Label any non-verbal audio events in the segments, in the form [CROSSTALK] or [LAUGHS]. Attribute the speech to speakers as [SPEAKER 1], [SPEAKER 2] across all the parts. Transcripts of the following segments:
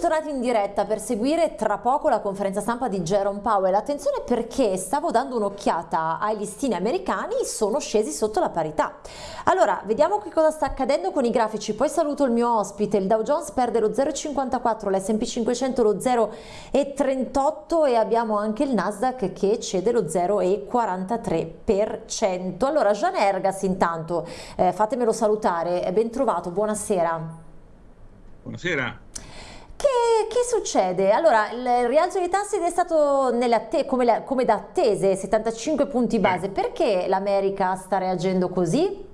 [SPEAKER 1] tornati in diretta per seguire tra poco la conferenza stampa di Jerome Powell. Attenzione perché stavo dando un'occhiata ai listini americani, sono scesi sotto la parità. Allora, vediamo che cosa sta accadendo con i grafici. Poi saluto il mio ospite. Il Dow Jones perde lo 0,54, l'S&P 500 lo 0,38 e abbiamo anche il Nasdaq che cede lo 0,43%. Allora, Jean Ergas intanto, eh, fatemelo salutare, ben trovato, buonasera.
[SPEAKER 2] Buonasera.
[SPEAKER 1] Che, che, succede? Allora, il rialzo dei tassi è stato come, come, da attese, 75 punti base. Perché l'America sta reagendo così?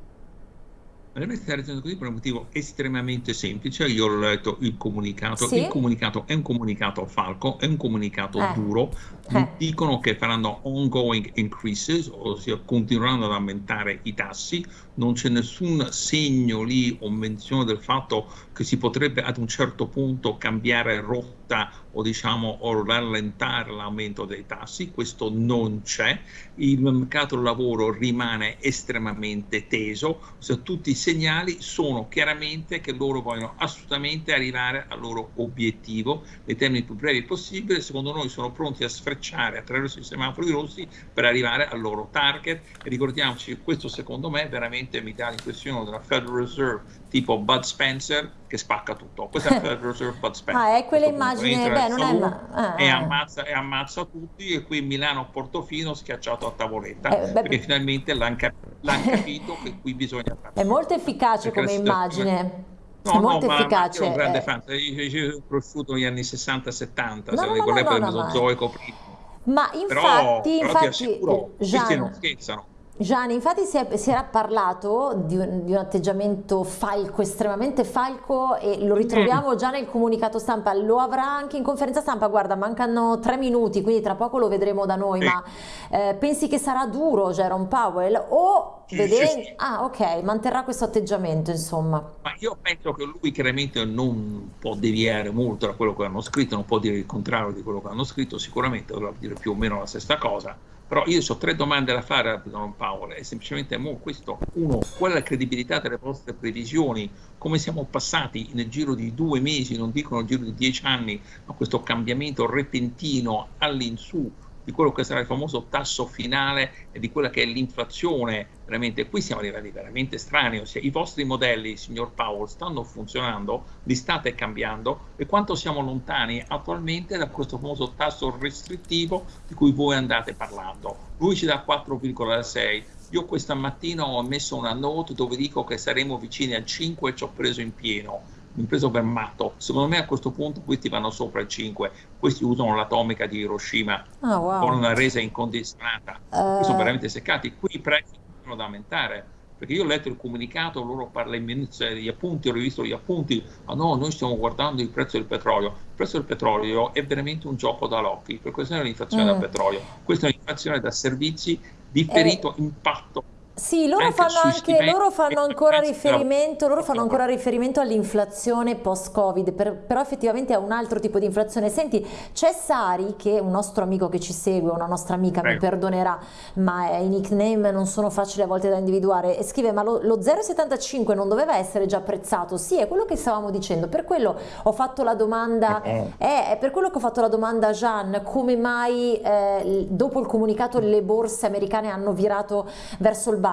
[SPEAKER 2] L'America sta reagendo così per un motivo estremamente semplice. Io ho letto il comunicato. Sì? Il comunicato è un comunicato falco, è un comunicato eh. duro. Eh. Dicono che faranno ongoing increases, ossia continueranno ad aumentare i tassi. Non c'è nessun segno lì o menzione del fatto che si potrebbe ad un certo punto cambiare rotta o diciamo o rallentare l'aumento dei tassi, questo non c'è, il mercato del lavoro rimane estremamente teso, cioè, tutti i segnali sono chiaramente che loro vogliono assolutamente arrivare al loro obiettivo nei termini più brevi possibile, secondo noi sono pronti a sfrecciare attraverso i semafori rossi per arrivare al loro target e ricordiamoci questo secondo me veramente mi dà l'impressione della Federal Reserve tipo Bud Spencer che spacca tutto. Questa è la Federal Reserve Bud Spencer. [LAUGHS]
[SPEAKER 1] Ah, è quell'immagine, beh, non è ma...
[SPEAKER 2] ah, e, ammazza, e, ammazza, tutti e qui Milano Portofino schiacciato a tavoletta eh, beh, perché finalmente l'hanno cap capito che qui bisogna
[SPEAKER 1] fare. [LAUGHS] È molto efficace come immagine.
[SPEAKER 2] No, è molto no, efficace. Ma, ma io un grande eh. fan, io sono cresciuto negli anni 60-70, no, se no, no, no, no, Mesozoico prima.
[SPEAKER 1] Ma infatti, però, però infatti,
[SPEAKER 2] assicuro, Gian, non scherzano
[SPEAKER 1] Gianni, infatti si, è, si, era parlato di un, di un, atteggiamento falco, estremamente falco e lo ritroviamo già nel comunicato stampa, lo avrà anche in conferenza stampa, guarda mancano tre minuti quindi tra poco lo vedremo da noi, ma eh, pensi che sarà duro Jerome Powell o. Sì, sì. Ah ok, manterrà questo atteggiamento insomma.
[SPEAKER 2] Ma io penso che lui chiaramente non può deviare molto da quello che hanno scritto, non può dire il contrario di quello che hanno scritto, sicuramente dovrà dire più o meno la stessa cosa però io ho tre domande da fare a Don Paolo e semplicemente mo questo, uno, qual è la credibilità delle vostre previsioni, come siamo passati nel giro di due mesi, non dico nel giro di dieci anni, a questo cambiamento repentino all'insù di quello che sarà il famoso tasso finale e di quella che è l'inflazione, veramente. Qui siamo a livelli veramente strani, ossia i vostri modelli, signor Powell, stanno funzionando, li state cambiando e quanto siamo lontani attualmente da questo famoso tasso restrittivo di cui voi andate parlando. Lui ci dà 4,6, io questa mattina ho messo una note dove dico che saremo vicini al 5 e ci ho preso in pieno mi preso per matto. Secondo me a questo punto questi vanno sopra il 5, questi usano l'atomica di Hiroshima oh, wow. con una resa incondizionata, uh... sono veramente seccati. Qui i prezzi continuano ad aumentare. Perché io ho letto il comunicato, loro parlano degli appunti, ho rivisto gli appunti, ma no, noi stiamo guardando il prezzo del petrolio. Il prezzo del petrolio è veramente un gioco da locchi, per questa è l'inflazione mm. del petrolio. Questa è un'inflazione da servizi differito eh. impatto
[SPEAKER 1] sì, loro fanno, anche, loro fanno ancora riferimento, loro fanno ancora riferimento all'inflazione post-Covid, per, però effettivamente è un altro tipo di inflazione. Senti, c'è Sari, che è un nostro amico che ci segue, una nostra amica, Prego. mi perdonerà, ma i nickname non sono facili a volte da individuare, e scrive, ma lo, lo 0,75 non doveva essere già apprezzato? Sì, è quello che stavamo dicendo, per quello ho fatto la domanda, eh, è per quello che ho fatto la domanda a Jean, come mai eh, dopo il comunicato le borse americane hanno virato verso il basso.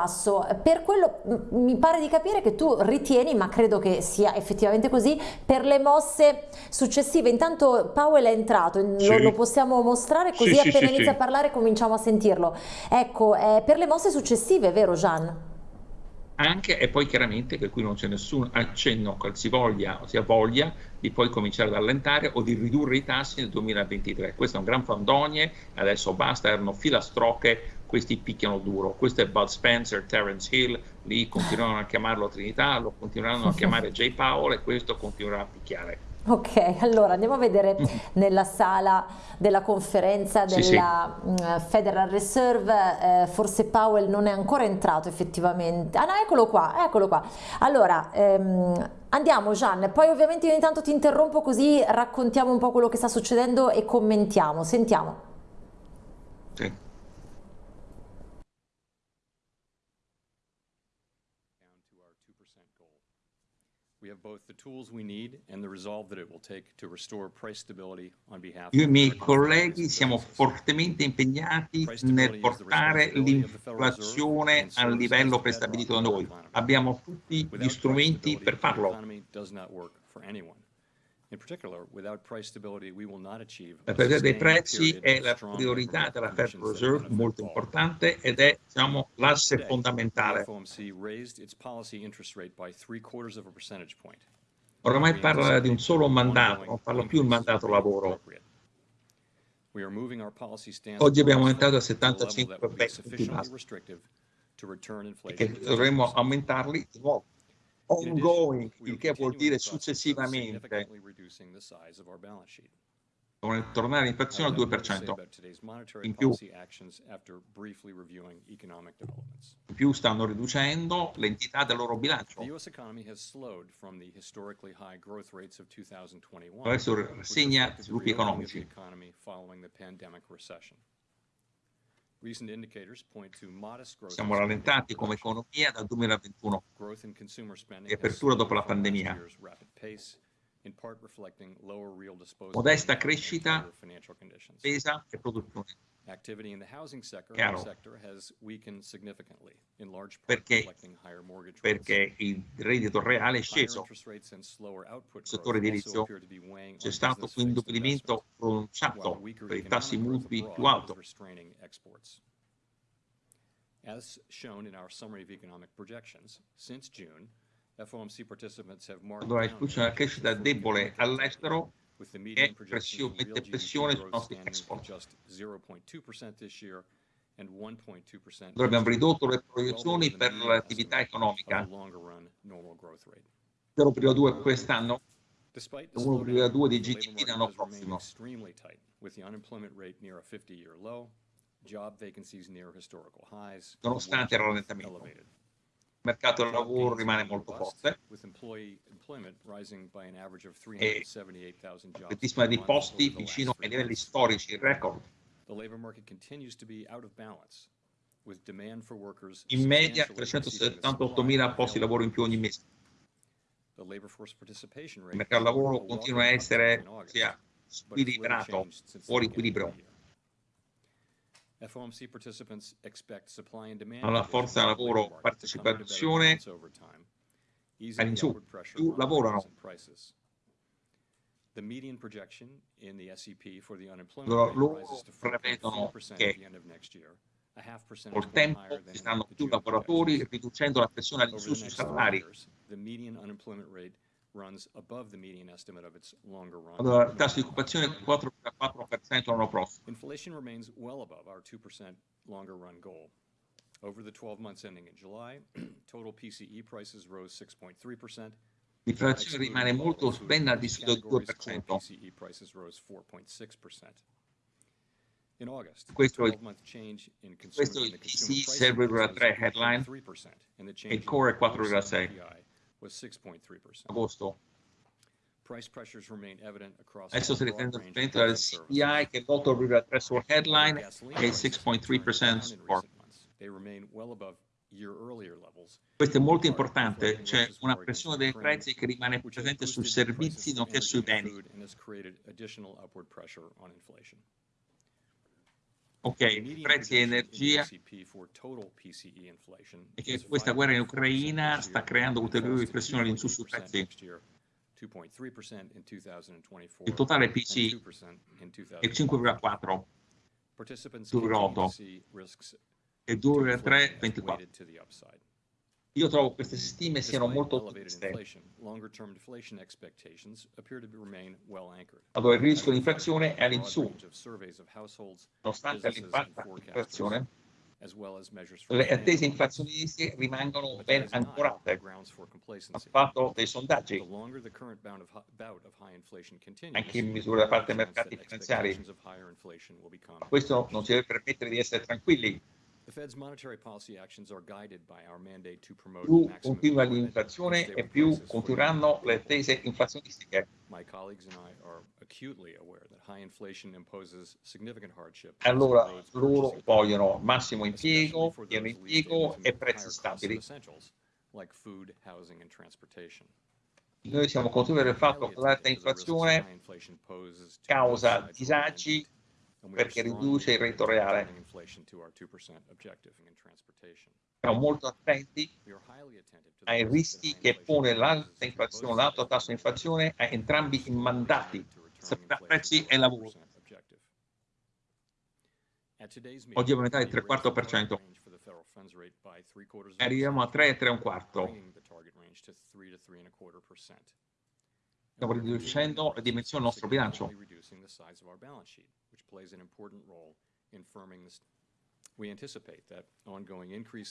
[SPEAKER 1] Per quello mi pare di capire che tu ritieni, ma credo che sia effettivamente così, per le mosse successive. Intanto Powell è entrato, sì. lo, lo, possiamo mostrare così sì, appena sì, inizia a parlare cominciamo a sentirlo. Ecco, eh, per le mosse successive, vero Gian?
[SPEAKER 2] anche e poi chiaramente che qui non c'è nessun accenno qualsivoglia, sia voglia di poi cominciare ad allentare o di ridurre i tassi nel 2023. Questo è un gran fandonie, adesso basta, erano filastrocche, questi picchiano duro. Questo è Bud Spencer, Terence Hill, lì continuano a chiamarlo Trinità, lo continueranno a chiamare J. Powell e questo continuerà a picchiare.
[SPEAKER 1] Ok, allora andiamo a vedere [LAUGHS] nella sala della conferenza della sì, sì. Mm, Federal Reserve, eh, forse Powell non è ancora entrato effettivamente. Ah no, eccolo qua, eccolo qua. Allora, ehm, andiamo Gian, poi ovviamente io intanto ti interrompo così raccontiamo un po' quello che sta succedendo e commentiamo. Sentiamo. Sì.
[SPEAKER 3] Io e i miei colleghi siamo fortemente impegnati nel portare l'inflazione al livello prestabilito da noi. Abbiamo tutti gli strumenti per farlo. La priorità dei prezzi è la priorità della Federal Reserve, molto importante, ed è diciamo, l'asse fondamentale. Oramai parla di un solo mandato, non parla più il mandato lavoro. Oggi abbiamo aumentato a 75 punti e che dovremmo aumentarli di nuovo. Ongoing, il che vuol dire successivamente devono tornare l'inflazione al 2%. In più, in più stanno riducendo l'entità del loro bilancio. Adesso segna sviluppi economici. Siamo rallentati come economia dal 2021 e apertura dopo la pandemia. Modesta crescita, spesa e produzione. Chiaro. Perché, perché il reddito reale è sceso. Nel settore edilizio c'è stato un indebolimento pronunciato per i tassi mutui più alti.
[SPEAKER 2] As shown in our summary of economic projections, since June,
[SPEAKER 3] Allora esclusione della crescita debole all'estero e pressione, mette pressione sui nostri export. Allora abbiamo ridotto le proiezioni per l'attività economica. 0,2 quest'anno. 1,2 di GDP l'anno prossimo. Nonostante il rallentamento. il mercato del lavoro rimane molto forte e altissima di posti vicino ai livelli storici, record. In media 378.000 posti di lavoro in più ogni mese. Il mercato del lavoro continua a essere sia squilibrato, fuori equilibrio. Alla forza lavoro partecipazione all'insù, più lavorano. Loro prevedono che col tempo ci saranno più lavoratori riducendo la pressione all'insù sui salari. Il tasso di occupazione è 4,4% l'anno prossimo.
[SPEAKER 2] Inflation remains well above our 2% longer run goal. Over the 12 months ending in July, [CLEARS THROAT] total PCE prices rose 6.3%.
[SPEAKER 3] L'inflazione rimane molto ben al di sotto del 2%.
[SPEAKER 2] PCE prices rose 4.6%. In August,
[SPEAKER 3] questo,
[SPEAKER 2] 12 month change in
[SPEAKER 3] questo è il PCE 6,3 headline e il core è 4,6 agosto. Adesso si riprende il trend del CPI che è l'8,3 sul headline e il 6.3% support. Questo è molto importante, c'è una pressione dei prezzi che rimane presente sui servizi nonché sui beni. Ok, prezzi di energia. E che questa guerra in Ucraina sta creando ulteriori pressioni all'insù sui prezzi. Il totale PC è 5,4, 2,8 e 2,3, 24. Io trovo queste stime siano molto ottimiste. Allora il rischio di inflazione è all'insù. Nonostante l'impatto dell'inflazione, le attese inflazionistiche rimangono ben ancorate. Ha fatto dei sondaggi, anche in misura da parte dei mercati finanziari. Ma questo non ci deve permettere di essere tranquilli. Più continua l'inflazione e più continueranno le attese inflazionistiche. Allora loro vogliono massimo impiego, pieno impiego e prezzi stabili. Noi siamo consapevoli del fatto che l'alta inflazione causa disagi perché riduce il reddito reale. Siamo molto attenti ai rischi che pone l'alta inflazione, l'alto tasso di inflazione a entrambi i mandati, prezzi e lavoro. Oggi è aumentare il 3,4%. Arriviamo a 3 e 3 un quarto. Stiamo riducendo la dimensione del nostro bilancio.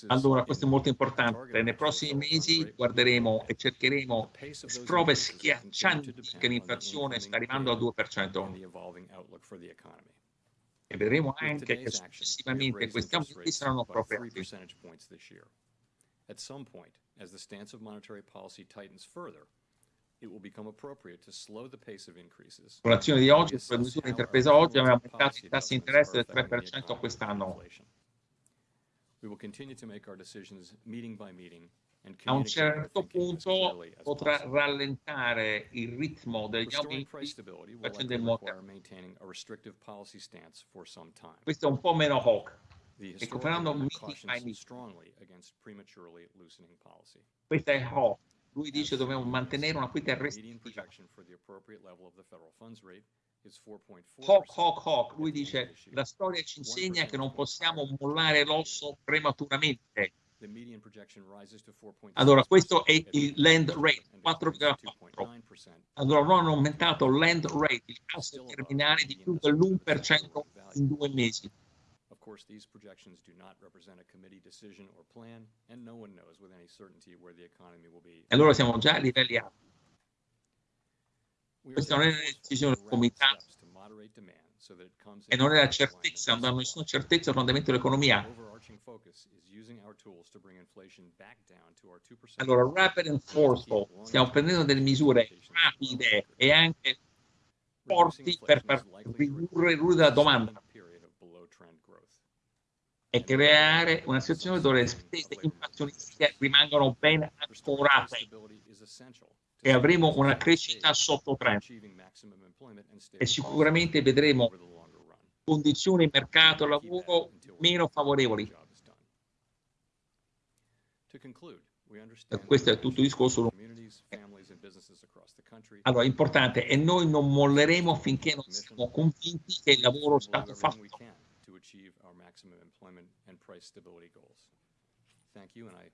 [SPEAKER 3] Allora, questo è molto importante. Nei prossimi mesi guarderemo e cercheremo prove schiaccianti che l'inflazione sta arrivando al 2% e vedremo anche che successivamente questi aumenti saranno appropriati. At some point, as the stance of monetary policy tightens further, l'azione di oggi, con le misure intraprese oggi, abbiamo aumentato i tassi di interesse del 3% quest'anno. We will continue to make our decisions meeting by meeting a un certo punto potrà rallentare il ritmo degli aumenti facendo in modo questo è un po' meno hawk. E confermando meeting by meeting. questo è hawk lui dice che dobbiamo mantenere una quota restrittiva Hawk, Hawk, Hawk, lui dice la storia ci insegna che non possiamo mollare l'osso prematuramente. Allora, questo è il land rate, 4,4. Allora, non hanno aumentato il land rate, il tasso terminale di più dell'1% in due mesi. Course, these projections do not represent a committee decision or plan, and no one knows with any certainty where the economy will be. Allora siamo già a livelli alti. Questa non è una decisione del comitato e non è la certezza, non hanno nessuna certezza sul andamento dell'economia. Allora, rapid and forceful, stiamo prendendo delle misure rapide e anche forti per far ridurre, ridurre la domanda e creare una situazione dove le spese inflazionistiche rimangono ben ancorate e avremo una crescita sotto trend e sicuramente vedremo condizioni di mercato lavoro meno favorevoli questo è tutto il discorso. Allora, importante, e noi non molleremo finché non siamo convinti che il lavoro è stato fatto.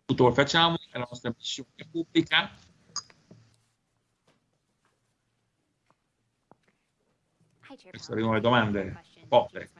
[SPEAKER 3] Tutto lo facciamo, è la nostra missione pubblica. Queste arrivano le domande. Poche.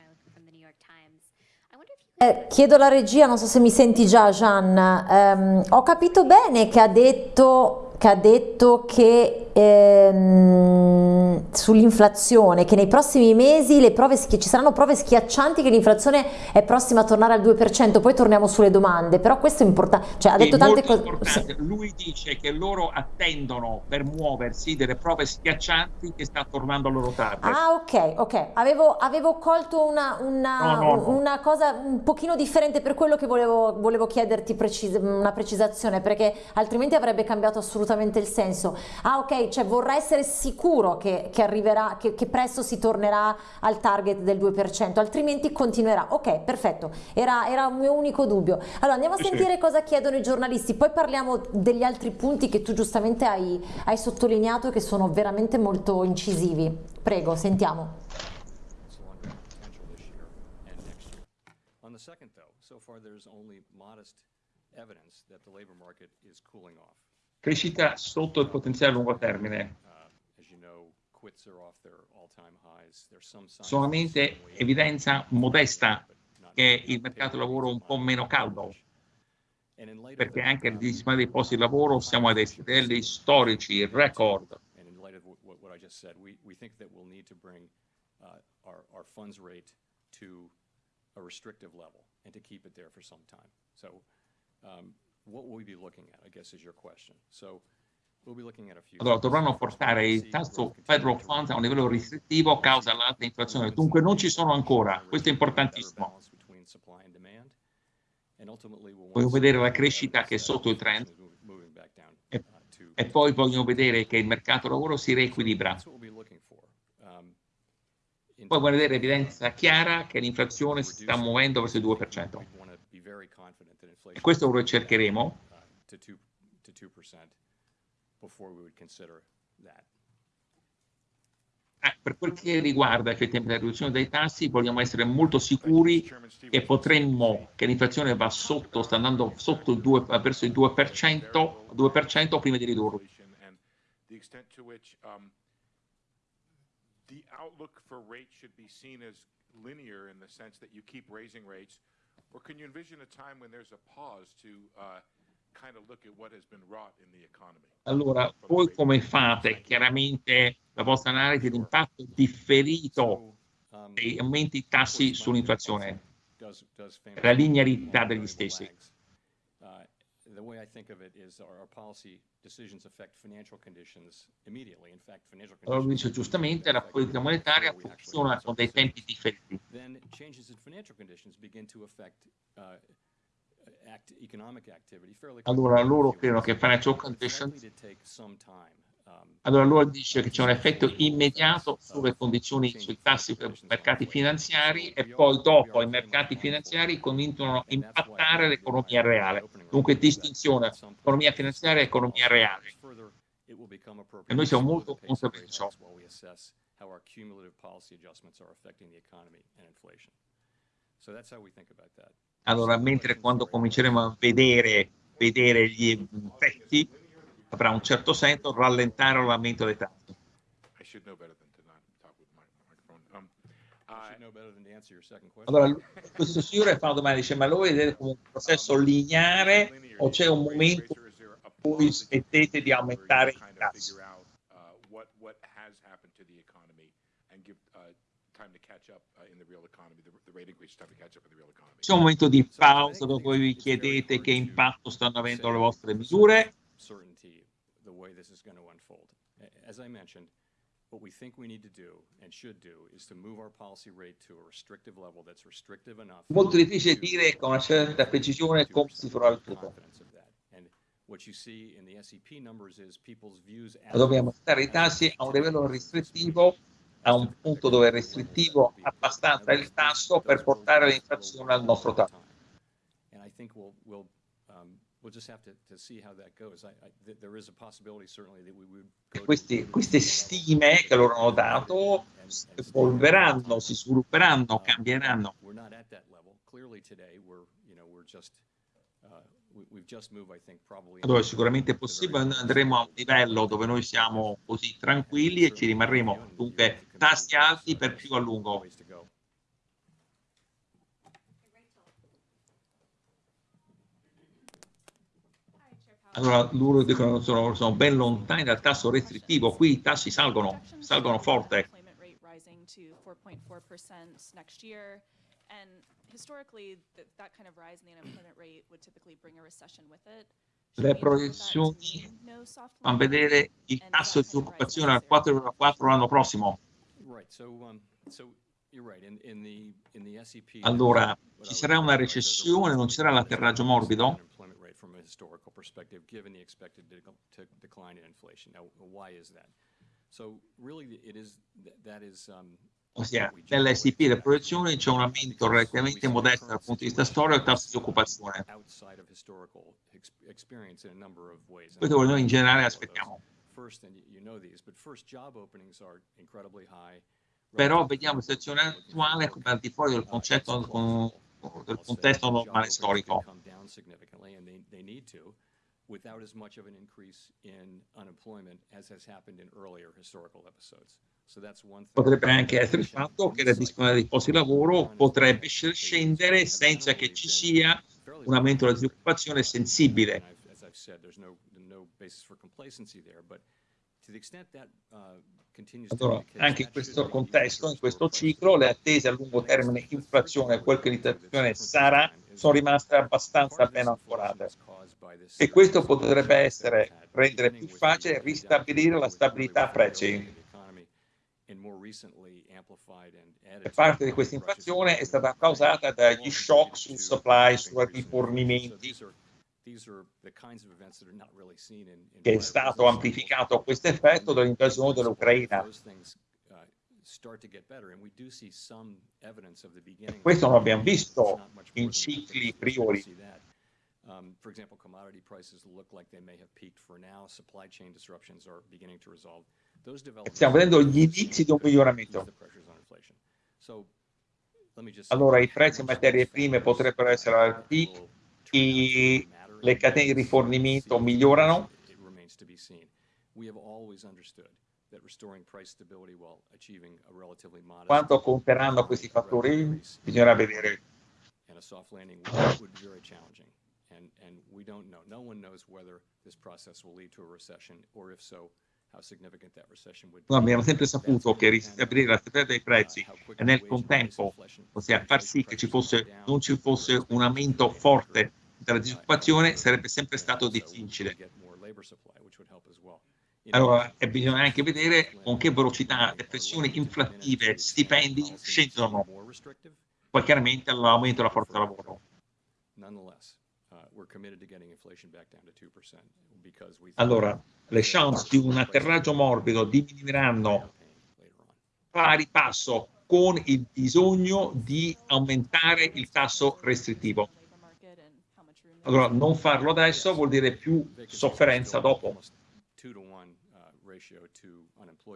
[SPEAKER 1] Eh, chiedo alla regia, non so se mi senti già Gian, ehm, ho capito bene che ha detto che, ha detto che ehm, sull'inflazione, che nei prossimi mesi prove, ci saranno prove schiaccianti che l'inflazione è prossima a tornare al 2%, poi torniamo sulle domande, però questo è importante, cioè ha detto tante cose.
[SPEAKER 3] Lui dice che loro attendono per muoversi delle prove schiaccianti che sta tornando al loro target.
[SPEAKER 1] Ah ok, ok, avevo, avevo colto una, una, no, no, no. una, cosa un pochino differente per quello che volevo, volevo chiederti precis una precisazione, perché altrimenti avrebbe cambiato assolutamente il senso. Ah ok, cioè vorrà essere sicuro che, che arriverà, che, che, presto si tornerà al target del 2%, altrimenti continuerà. Ok, perfetto, era, era un mio unico dubbio. Allora andiamo a sentire sì. cosa chiedono i giornalisti, poi parliamo degli altri punti che tu giustamente hai, hai sottolineato che sono veramente molto incisivi. Prego, sentiamo.
[SPEAKER 3] Crescita sotto il potenziale a lungo termine. Solamente evidenza modesta che il mercato del lavoro è un po' meno caldo, perché anche il disponibilità dei posti di lavoro siamo a dei livelli storici, record. a restrictive level and to keep it there for some time. So um, allora, dovranno portare il tasso federal funds a un livello restrittivo a causa dell'alta inflazione. Dunque non ci sono ancora, questo è importantissimo. Voglio vedere la crescita che è sotto il trend e e poi vogliono vedere che il mercato lavoro si reequilibra. Um, poi vogliono vedere evidenza chiara che l'inflazione si sta muovendo verso il 2%. E questo è quello che cercheremo. Eh, per quel che riguarda effettivamente la riduzione dei tassi, vogliamo essere molto sicuri che potremmo, che l'inflazione va sotto, sta andando sotto il 2, verso il 2%, 2% prima di ridurlo. Um, the outlook for rates should be seen as linear in the sense that you keep raising rates, or can you envision a time when there's a pause to uh, allora, voi come fate? chiaramente la vostra analisi di impatto differito dei aumenti tassi sull'inflazione, la linearità degli stessi? The way I think of it is our, our policy decisions affect financial conditions immediately. In fact, financial conditions. Allora dice giustamente la politica monetaria funziona con dei tempi differenti. Then changes in financial conditions begin to affect uh, allora loro credono che financial conditions allora loro dice che c'è un effetto immediato sulle condizioni sui tassi per i mercati finanziari e poi dopo i mercati finanziari cominciano a impattare l'economia reale. Dunque distinzione economia finanziaria e economia reale. E noi siamo molto consapevoli di ciò. Allora, mentre quando cominceremo a vedere, vedere gli effetti, avrà un certo senso rallentare l'aumento dei tassi. Allora, questo signore fa una domanda, dice, ma lo vedete come un processo lineare o c'è un momento in cui smettete di aumentare i tassi? C'è un momento di pausa dove voi vi chiedete che impatto stanno avendo le vostre misure. What we think we need to do and should do is to move our policy rate to a restrictive level that's restrictive enough. Molto difficile dire con una certa precisione come si farà il tutto. Dobbiamo stare i tassi a un livello restrittivo a un punto dove è restrittivo abbastanza il tasso per portare l'inflazione al nostro tasso. Questi, queste stime che loro hanno dato evolveranno, si svilupperanno, cambieranno. Allora sicuramente è possibile, andremo a un livello dove noi siamo così tranquilli e ci rimarremo. Dunque tassi alti per più a lungo. Allora loro dicono che sono, sono ben lontani dal tasso restrittivo, qui i tassi salgono, salgono forte. Le proiezioni fanno vedere il tasso di occupazione al 4,4 l'anno prossimo. Um, allora, ci sarà una recessione, non ci sarà l'atterraggio morbido? Um, ossia nell'SIP delle proiezioni c'è un aumento relativamente modesto dal punto di vista storico del tasso di occupazione. Questo noi in generale aspettiamo. Però vediamo la situazione attuale come al di fuori del concetto del contesto normale storico without as much of an increase in unemployment as has happened in earlier historical episodes. Potrebbe anche essere il fatto che la disponibilità di posti di lavoro potrebbe scendere senza che ci sia un aumento della disoccupazione sensibile. Allora, anche in questo contesto, in questo ciclo, le attese a lungo termine inflazione e quel che l'inflazione sarà sono rimaste abbastanza ben ancorate. E questo potrebbe essere rendere più facile ristabilire la stabilità a prezzi. Parte di questa inflazione è stata causata dagli shock sul supply, sui rifornimenti che è stato amplificato questo effetto dall'invasione dell'Ucraina. E questo lo abbiamo visto in cicli priori. Um, for example, commodity prices look like they may have peaked for now. Supply chain disruptions are beginning to resolve. Those developments Stiamo vedendo gli inizi di un miglioramento. Allora, i prezzi in materie prime potrebbero essere al peak, i, le catene di rifornimento migliorano. Quanto conteranno questi fattori bisognerà vedere. And, and we don't know. No one knows whether this process will lead to a recession, or if so. No, abbiamo sempre saputo che ristabilire la stabilità dei prezzi e nel contempo, ossia far sì che ci fosse, non ci fosse un aumento forte della disoccupazione, sarebbe sempre stato difficile. Allora, bisogna anche vedere con che velocità le pressioni inflattive, stipendi scendono, poi chiaramente all'aumento della forza lavoro. Allora, le chance di un atterraggio morbido diminuiranno pari passo con il bisogno di aumentare il tasso restrittivo. Allora, non farlo adesso vuol dire più sofferenza dopo.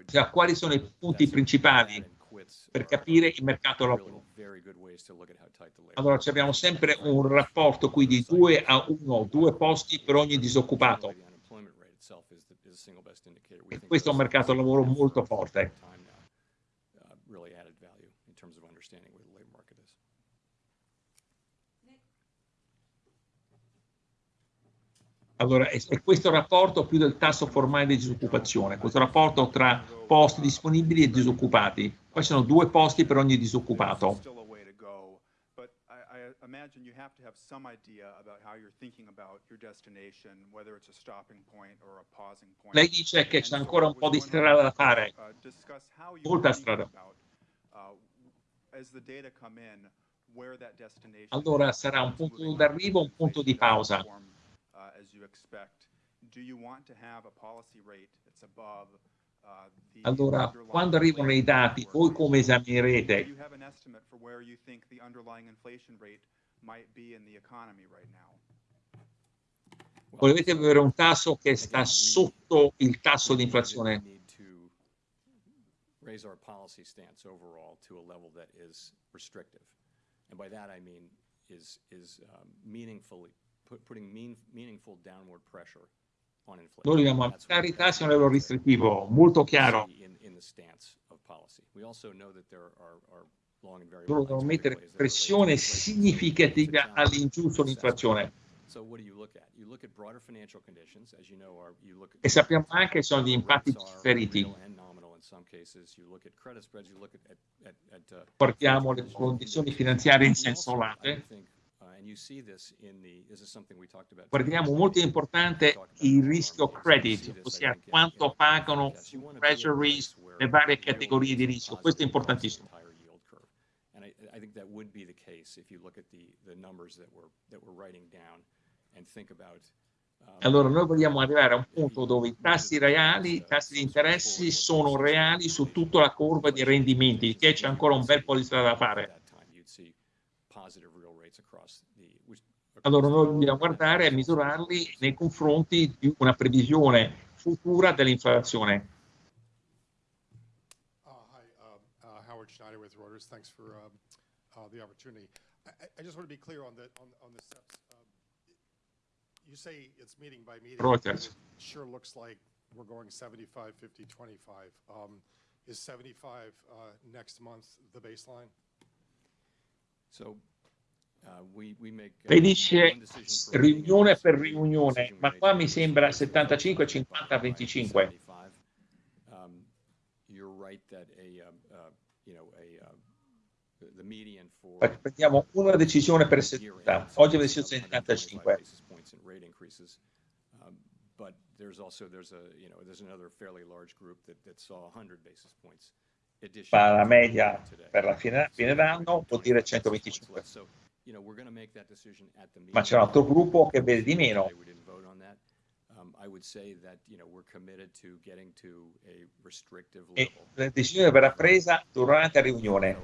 [SPEAKER 3] Cioè, quali sono i punti principali per capire il mercato lavoro? Allora abbiamo sempre un rapporto qui di 2 a 1, due posti per ogni disoccupato. E questo è un mercato lavoro molto forte. Allora, è, è questo rapporto più del tasso formale di disoccupazione, questo rapporto tra posti disponibili e disoccupati. Poi sono due posti per ogni disoccupato. imagine you have to have some idea about how you're thinking about your destination, whether it's a stopping point or a pausing point. Lei dice che c'è ancora un po' di strada da fare, uh, molta strada. Uh, allora sarà un punto d'arrivo, un punto di pausa. Allora, quando arrivano i dati, voi come esaminerete? Volete avere un tasso che sta sotto il tasso di inflazione? raise our policy stance overall to a level that is restrictive. And by that I mean is, is um, meaningfully, put, putting mean, meaningful downward pressure on inflation. Noi dobbiamo aumentare i tassi a un livello restrittivo, molto chiaro. In, in the stance of policy. We also know that there are, are loro devono mettere pressione significativa all'ingiù sull'inflazione. E sappiamo anche che sono gli impatti differiti. Guardiamo le condizioni finanziarie in senso latte. Guardiamo molto importante il rischio credit, ossia quanto pagano su treasuries le varie categorie di rischio. Questo è importantissimo. I think that would be the case if you look at the, the numbers that we're, that we're writing down and think about um, allora noi vogliamo arrivare a un punto dove i tassi reali, i tassi di interessi sono reali su tutta la curva di rendimenti, che c'è ancora un bel po' di strada da fare. Allora noi dobbiamo guardare e misurarli nei confronti di una previsione futura dell'inflazione. Uh, hi, uh, uh, Howard Schneider with Reuters. Thanks for um, uh, the opportunity. I, I, just want to be clear on the on, on the steps. Um, you say it's meeting by meeting. Reuters. It sure looks like we're going 75, 50, 25. Um, is 75 uh, next month the baseline? So Lei dice riunione per riunione, ma qua mi sembra 75, 50, 25. Um, you're right that a, uh, uh you know, a, uh, Prendiamo una decisione per seduta. Oggi è la decisione 75. Um, but there's also there's a you know there's another fairly large group that, that saw 100 basis points. La media per la fine, fine d'anno vuol dire 125.
[SPEAKER 2] Ma c'è un altro gruppo che vede di meno.
[SPEAKER 3] Um, I would say that, you know, we're committed to getting to a restrictive
[SPEAKER 2] E
[SPEAKER 3] level.
[SPEAKER 2] la decisione verrà presa durante la riunione.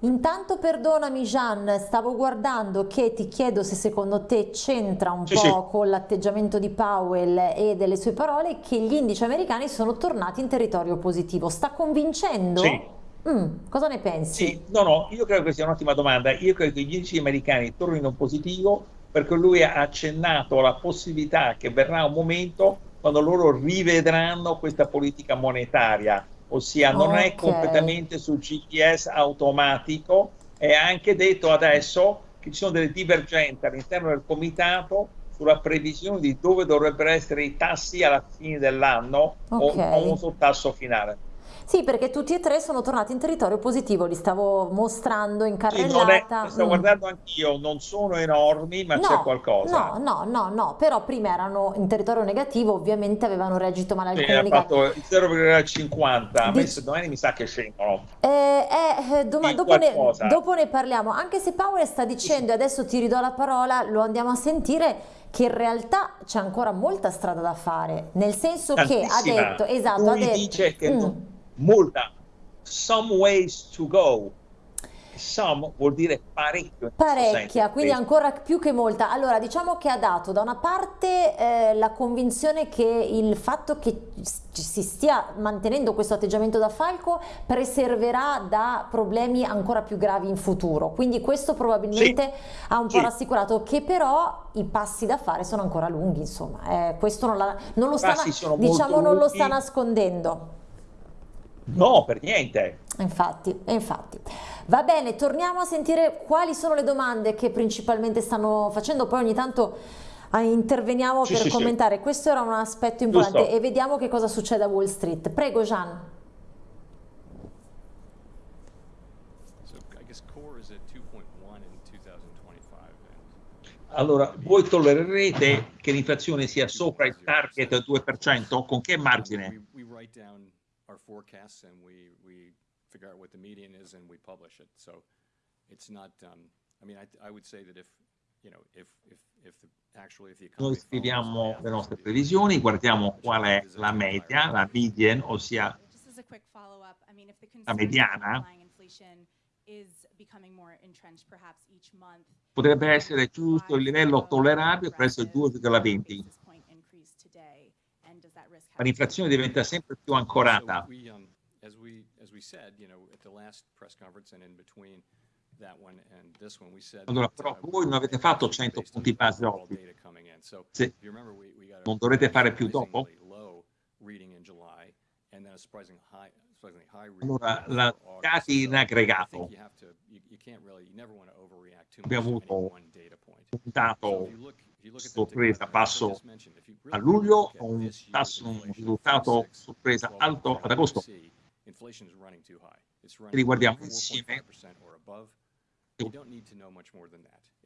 [SPEAKER 1] Intanto perdonami Gian, stavo guardando che ti chiedo se secondo te c'entra un
[SPEAKER 2] Sì,
[SPEAKER 1] po'
[SPEAKER 2] sì.
[SPEAKER 1] con l'atteggiamento di Powell e delle sue parole che gli indici americani sono tornati in territorio positivo. Sta convincendo?
[SPEAKER 2] Sì.
[SPEAKER 1] Mm, cosa ne pensi?
[SPEAKER 2] Sì, no, no, io credo che sia un'ottima domanda. Io credo che gli indici americani tornino in positivo perché lui ha accennato alla possibilità che verrà un momento quando loro rivedranno questa politica monetaria, ossia non è
[SPEAKER 1] Ok.
[SPEAKER 2] completamente sul GPS automatico, ha anche detto adesso che ci sono delle divergenze all'interno del comitato sulla previsione di dove dovrebbero essere i tassi alla fine dell'anno o
[SPEAKER 1] Ok.
[SPEAKER 2] il famoso tasso finale.
[SPEAKER 1] Sì, perché tutti e tre sono tornati in territorio positivo, li stavo mostrando in
[SPEAKER 2] Sì,
[SPEAKER 1] carrellata.
[SPEAKER 2] sto
[SPEAKER 1] Mm.
[SPEAKER 2] guardando anch'io, non sono enormi, ma c'è
[SPEAKER 1] No,
[SPEAKER 2] qualcosa.
[SPEAKER 1] no, no, no, no, però prima erano in territorio negativo, ovviamente avevano reagito male al
[SPEAKER 2] Sì, ha fatto il 0,50, a me
[SPEAKER 1] Dic-
[SPEAKER 2] se domani mi sa che scendono.
[SPEAKER 1] Eh, eh, eh, doma-
[SPEAKER 2] Di
[SPEAKER 1] dopo, ne, dopo ne parliamo, anche se Powell sta dicendo, e adesso ti ridò la parola, lo andiamo a sentire, che in realtà c'è ancora molta strada da fare, nel senso che ha
[SPEAKER 2] Tantissima.
[SPEAKER 1] detto, esatto, ha
[SPEAKER 2] Lui
[SPEAKER 1] detto,
[SPEAKER 2] dice che
[SPEAKER 1] Mm.
[SPEAKER 2] non- molta, some ways to go. Some vuol dire parecchio.
[SPEAKER 1] Parecchia, quindi ancora più che molta. Allora, diciamo che ha dato da una parte eh, la convinzione che il fatto che si stia mantenendo questo atteggiamento da falco preserverà da problemi ancora più gravi in futuro. Quindi questo probabilmente ha un po'
[SPEAKER 2] Sì.
[SPEAKER 1] rassicurato che però i passi da fare sono ancora lunghi, insomma. Eh, questo non, la- non lo sta, diciamo, non lo sta nascondendo.
[SPEAKER 2] No, per niente.
[SPEAKER 1] Infatti, infatti. Va bene, torniamo a sentire quali sono le domande che principalmente stanno facendo, poi ogni tanto ah, interveniamo
[SPEAKER 2] Sì,
[SPEAKER 1] per
[SPEAKER 2] sì, sì.
[SPEAKER 1] commentare. Questo era un aspetto importante
[SPEAKER 2] Giusto.
[SPEAKER 1] e vediamo che cosa succede a Wall Street. Prego, Gian.
[SPEAKER 3] So I guess core is at 2.1 in 2025. And
[SPEAKER 2] Allora, voi tollererete che l'inflazione sia sopra il target del 2%? Con che margine?
[SPEAKER 3] Our forecasts and we, we figure out what the median is and we publish it. So it's not, um, I mean, I, I would say that if, you know, if, if, if the, actually if the
[SPEAKER 2] Noi scriviamo le nostre previsioni, guardiamo qual è la media, la median, ossia La mediana. potrebbe essere giusto il livello tollerabile presso il 2,20,
[SPEAKER 4] basis point increase today, and does that risk
[SPEAKER 2] ma l'inflazione diventa sempre più ancorata. Allora, però
[SPEAKER 3] uh,
[SPEAKER 2] voi non avete fatto 100
[SPEAKER 3] based on
[SPEAKER 2] punti base oggi. Se non dovrete fare più dopo? Allora, la dati in aggregato. Abbiamo avuto un dato sorpresa basso a luglio,
[SPEAKER 3] at
[SPEAKER 2] un tasso, un risultato
[SPEAKER 3] 4.6,
[SPEAKER 2] sorpresa
[SPEAKER 3] 12
[SPEAKER 2] alto ad agosto. Riguardiamo
[SPEAKER 3] 4.5%
[SPEAKER 2] insieme.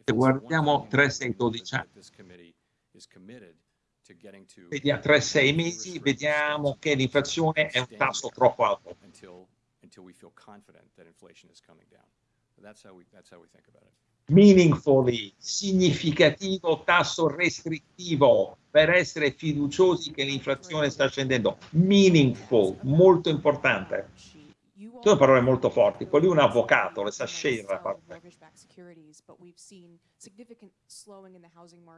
[SPEAKER 2] Se guardiamo
[SPEAKER 3] thing,
[SPEAKER 2] 3,
[SPEAKER 3] we
[SPEAKER 2] 6,
[SPEAKER 3] know
[SPEAKER 2] 12
[SPEAKER 3] that
[SPEAKER 2] anni, vediamo 3-6 mesi, vediamo che l'inflazione è un tasso troppo alto.
[SPEAKER 3] until we feel confident that inflation is coming down. That's how we that's how we think about it.
[SPEAKER 2] Meaningfully, significativo tasso restrittivo per essere fiduciosi che l'inflazione sta scendendo. Meaningful, molto importante. Sono parole molto forti, lui è un avvocato, le sa scegliere.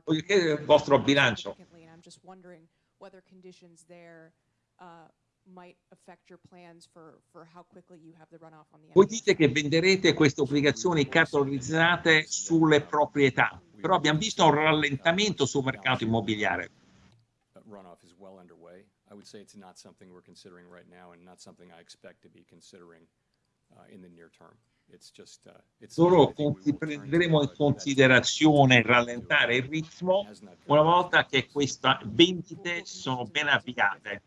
[SPEAKER 2] Voglio chiedere il vostro bilancio. Voi dite che venderete queste obbligazioni catalogizzate sulle proprietà, però abbiamo visto un rallentamento sul mercato immobiliare.
[SPEAKER 3] Runoff is well underway. I would say it's not something we're considering right now and not something I expect to be considering uh, in the near term. It's just, uh, to,
[SPEAKER 2] prenderemo in considerazione rallentare il ritmo una volta che queste vendite sono ben avviate.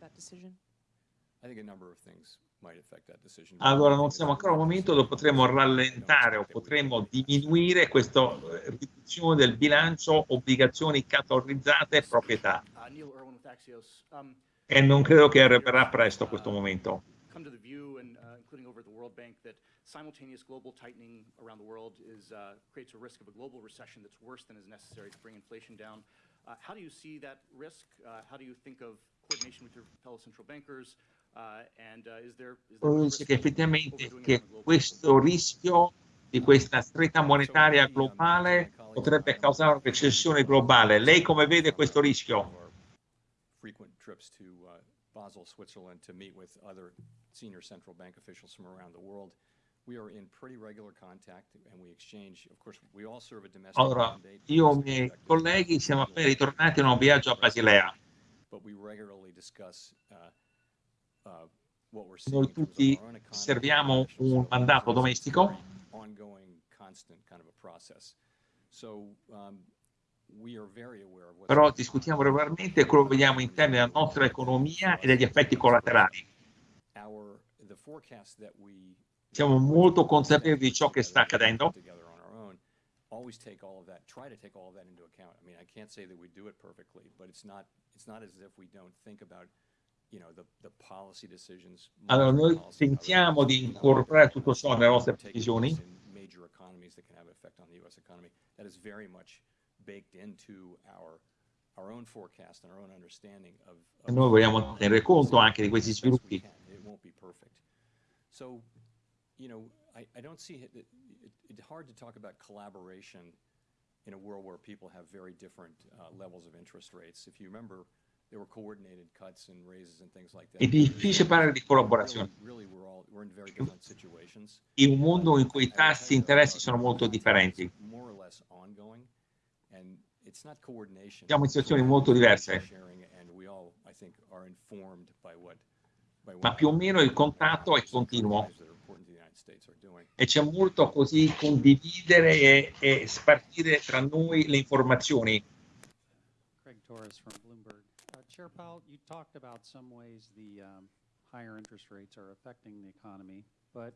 [SPEAKER 2] Allora non siamo
[SPEAKER 3] that
[SPEAKER 2] ancora al momento dove potremo
[SPEAKER 3] don't
[SPEAKER 2] rallentare o
[SPEAKER 3] will-
[SPEAKER 2] diminuire questa eh, riduzione del bilancio obbligazioni catalogizzate proprietà
[SPEAKER 5] Uh, Neil Irwin with Axios. Um,
[SPEAKER 2] e non credo che arriverà presto questo momento.
[SPEAKER 5] come to the view, and uh, including over at the World Bank, that simultaneous global tightening around the world is, uh, creates a risk of a global recession that's worse than is necessary to bring inflation down. Uh, how do you see that risk? Uh, how do you think of coordination with your fellow central bankers? Uh, uh,
[SPEAKER 2] Dice
[SPEAKER 5] risk
[SPEAKER 2] che effettivamente che questo rischio di questa stretta monetaria globale potrebbe causare una recessione globale. Lei come vede questo rischio?
[SPEAKER 3] Uh, Basel, Switzerland to meet with other senior central bank officials from around the world. We are in pretty regular contact and we exchange, of course, we all serve a domestic
[SPEAKER 2] Allora, io e i miei colleghi siamo appena ritornati da un viaggio a Basilea.
[SPEAKER 3] But we regularly discuss uh, uh, what we're seeing
[SPEAKER 2] Noi
[SPEAKER 3] in
[SPEAKER 2] tutti serviamo un mandato domestico.
[SPEAKER 3] um,
[SPEAKER 2] Però discutiamo regolarmente quello che vediamo in termini della nostra economia e degli effetti collaterali. Siamo molto consapevoli di ciò che sta accadendo. Allora, noi tentiamo di incorporare tutto ciò nelle nostre
[SPEAKER 3] previsioni.
[SPEAKER 2] E noi vogliamo tenere conto anche di questi sviluppi.
[SPEAKER 3] Know, I, don't see it, it's hard to talk about collaboration in a world where people have very different uh, levels of interest rates. If you remember,
[SPEAKER 2] È difficile parlare di collaborazione.
[SPEAKER 3] Really, really we're all, we're in very different situations.
[SPEAKER 2] In un mondo in cui i tassi di interessi sono molto differenti.
[SPEAKER 3] is More or less ongoing, and it's not coordination.
[SPEAKER 2] Siamo in situazioni molto diverse.
[SPEAKER 3] sharing, and we all, I think, are informed by what- by
[SPEAKER 2] Ma più o meno il contatto è continuo.
[SPEAKER 3] countries that are important to the United States are doing.
[SPEAKER 2] E c'è molto così condividere e, e spartire tra noi le informazioni.
[SPEAKER 6] Craig Torres from Bloomberg. Chair Powell, you talked about some ways the um, higher interest rates are affecting the economy, but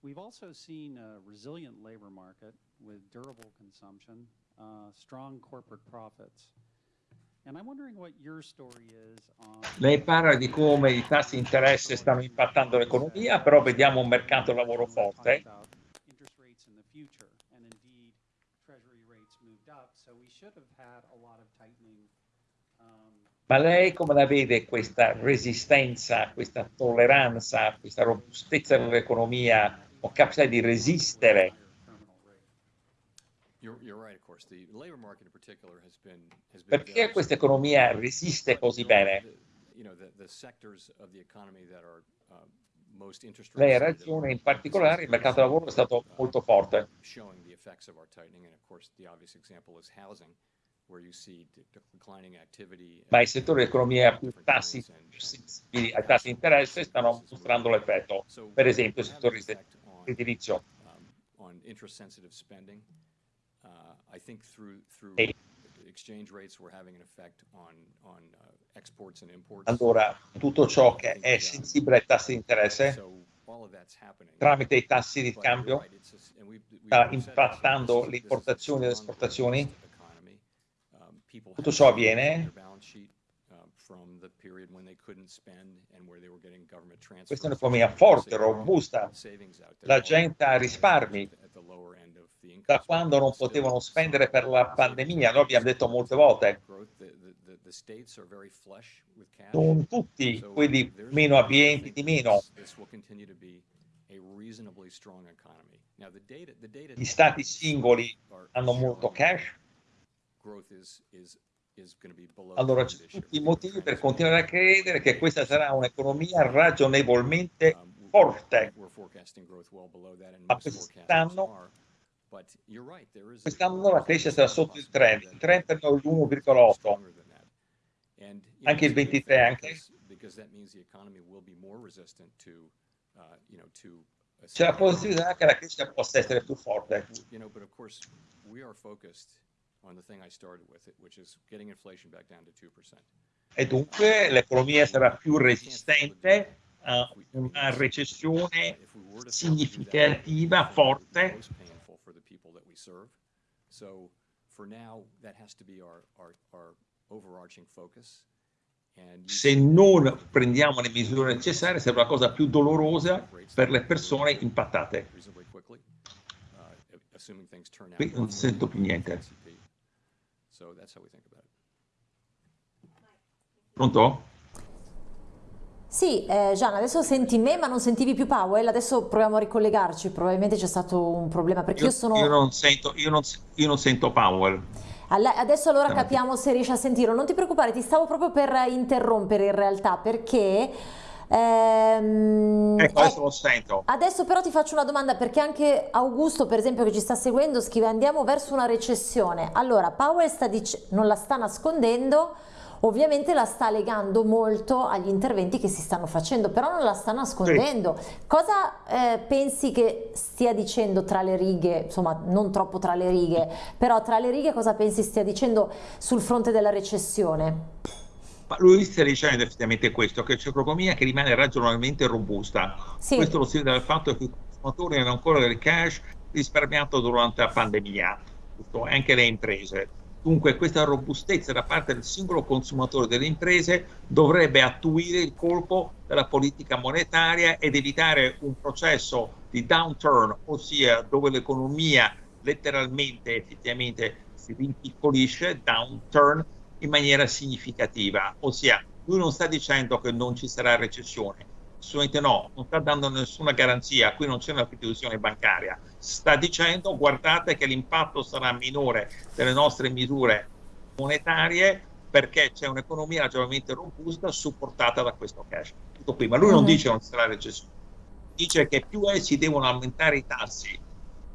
[SPEAKER 6] we've also seen a resilient labor market with durable consumption, uh, strong corporate profits. And I'm wondering what your story is on.
[SPEAKER 2] Lei parla di come i tassi di interesse stanno impattando l'economia, però vediamo un mercato lavoro forte.
[SPEAKER 6] So we should have had a lot of tightening. um,
[SPEAKER 2] Ma lei come la vede questa resistenza, questa tolleranza, questa robustezza dell'economia o capacità di resistere? Perché questa economia resiste così bene?
[SPEAKER 3] Uh,
[SPEAKER 2] Lei ha ragione, in particolare il mercato del lavoro è stato
[SPEAKER 3] uh,
[SPEAKER 2] molto forte. Ma i settori dell'economia più tassi
[SPEAKER 3] and-
[SPEAKER 2] più
[SPEAKER 3] and
[SPEAKER 2] sensibili ai tassi di interesse stanno mostrando l'effetto. Per esempio, il settore edilizio.
[SPEAKER 3] um, spending. Uh, uh.
[SPEAKER 2] Allora, tutto ciò che è sensibile ai tassi di interesse tramite i tassi di cambio
[SPEAKER 3] a
[SPEAKER 2] sta impattando le importazioni e le
[SPEAKER 3] a
[SPEAKER 2] esportazioni.
[SPEAKER 3] strong economy. Um, people
[SPEAKER 2] Tutto ciò avviene
[SPEAKER 3] transfers.
[SPEAKER 2] Questa è un'economia forte, robusta. La gente ha risparmi da quando non potevano spendere per la pandemia. Noi abbiamo detto molte volte, non tutti quelli meno abbienti di meno. Gli stati singoli hanno molto cash. Allora
[SPEAKER 3] year.
[SPEAKER 2] tutti i motivi per continuare a credere che questa sarà un'economia ragionevolmente
[SPEAKER 3] Um,
[SPEAKER 2] forte.
[SPEAKER 3] We're forecasting growth well below that, and
[SPEAKER 2] Ma quest'anno- Quest'anno la crescita sarà sotto il trend, il trend è
[SPEAKER 3] possibility
[SPEAKER 2] l'1,8.
[SPEAKER 3] stronger than that. And, you know,
[SPEAKER 2] Anche il
[SPEAKER 3] it's a good
[SPEAKER 2] 23
[SPEAKER 3] thing
[SPEAKER 2] anche?
[SPEAKER 3] uh,
[SPEAKER 2] C'è la possibilità che la crescita possa essere più forte.
[SPEAKER 3] You know, but of course, we are focused on the thing I started with, it, which is getting inflation back down to 2%.
[SPEAKER 2] E dunque l'economia sarà più resistente a una recessione significativa, forte.
[SPEAKER 3] most painful for the people that we serve. So for now, that has to be our, our, our overarching focus.
[SPEAKER 2] se non prendiamo le misure necessarie sarà la cosa più dolorosa per le persone impattate. Qui non sento più niente. Pronto?
[SPEAKER 1] Sì, eh, Gian, adesso senti me ma non sentivi più Powell, adesso proviamo a ricollegarci, probabilmente c'è stato un problema perché io, io sono...
[SPEAKER 2] Io non sento, io non, io non sento Powell.
[SPEAKER 1] Adesso allora capiamo se riesci a sentirlo. Non ti preoccupare, ti stavo proprio per interrompere in realtà perché...
[SPEAKER 2] Ehm, ecco, adesso lo sento.
[SPEAKER 1] Adesso però ti faccio una domanda perché anche Augusto, per esempio, che ci sta seguendo, scrive andiamo verso una recessione. Allora, Powell non la sta nascondendo, ovviamente la sta legando molto agli interventi che si stanno facendo, però non la sta nascondendo. Sì. Cosa eh, pensi che stia dicendo tra le righe, insomma non troppo tra le righe, però tra le righe cosa pensi stia dicendo sul fronte della recessione?
[SPEAKER 2] Ma lui sta dicendo effettivamente questo, che c'è un'economia che rimane ragionevolmente robusta. Sì. Questo lo si vede dal fatto che i consumatori hanno ancora del cash risparmiato durante la pandemia, anche le imprese Dunque questa robustezza da parte del singolo consumatore delle imprese dovrebbe attuire il colpo della politica monetaria ed evitare un processo di downturn, ossia dove l'economia letteralmente effettivamente si rimpiccolisce, downturn in maniera significativa, ossia lui non sta dicendo che non ci sarà recessione, assolutamente no, non sta dando nessuna garanzia, qui non c'è una istituzione bancaria, sta dicendo guardate che l'impatto sarà minore delle nostre misure monetarie perché c'è un'economia ragionevolmente robusta supportata da questo cash. Tutto qui, ma lui non mm. dice non sarà recessione, dice che più si devono aumentare i tassi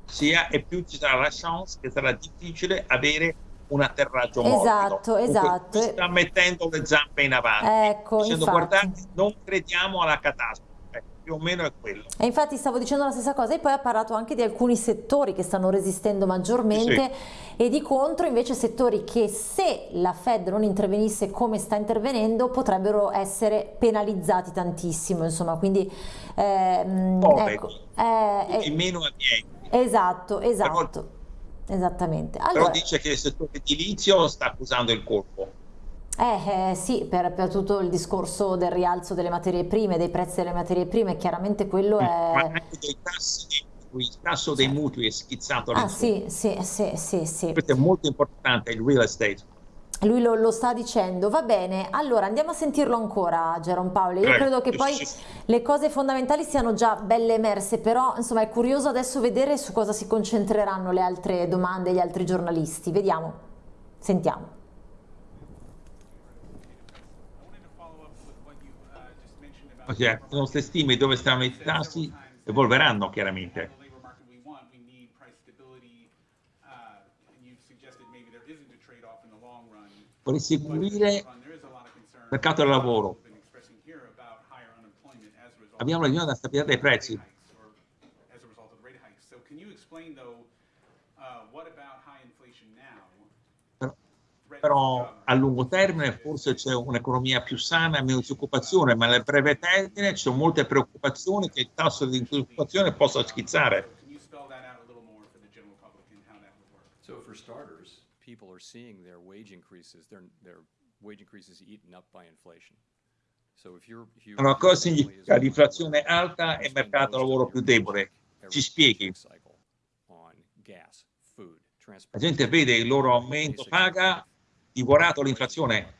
[SPEAKER 2] sia e più ci sarà la chance che sarà difficile avere un atterraggio morbido.
[SPEAKER 1] Esatto, esatto.
[SPEAKER 2] sta mettendo le zampe in avanti,
[SPEAKER 1] ecco,
[SPEAKER 2] dicendo guardate, non crediamo alla catastrofe. Più o meno è quello.
[SPEAKER 1] E infatti stavo dicendo la stessa cosa e poi ha parlato anche di alcuni settori che stanno resistendo maggiormente sì. e di contro invece settori che se la Fed non intervenisse come sta intervenendo potrebbero essere penalizzati tantissimo, insomma, quindi ehm, ecco,
[SPEAKER 2] eh, eh, meno abbienti.
[SPEAKER 1] Esatto, esatto. Però Esattamente.
[SPEAKER 2] Allora, Però dice che il settore edilizio sta accusando il colpo.
[SPEAKER 1] Eh, eh sì, per, per, tutto il discorso del rialzo delle materie prime, dei prezzi delle materie prime, chiaramente quello è...
[SPEAKER 2] Ma anche dei tassi dei il tasso dei mutui è schizzato
[SPEAKER 1] Ah sì, sì, sì, sì, sì.
[SPEAKER 2] Questo è molto importante, il real estate.
[SPEAKER 1] Lui lo, lo, sta dicendo, va bene, allora andiamo a sentirlo ancora Geron Paolo, io credo che poi le cose fondamentali siano già belle emerse, però insomma è curioso adesso vedere su cosa si concentreranno le altre domande, gli altri giornalisti, vediamo, sentiamo.
[SPEAKER 2] Cioè, le nostre stime dove stanno i tassi evolveranno chiaramente. Per seguire il mercato del lavoro. Abbiamo bisogno della stabilità dei prezzi. Però, però a lungo termine forse c'è un'economia più sana e meno disoccupazione, ma nel breve termine ci sono molte preoccupazioni che il tasso di disoccupazione possa schizzare.
[SPEAKER 3] So for starters, people are seeing their wage increases, their, their wage increases eaten up by inflation.
[SPEAKER 2] So if you're, if you allora, cosa significa l'inflazione alta e mercato lavoro più debole? Ci spieghi. La gente vede il loro aumento paga divorato l'inflazione.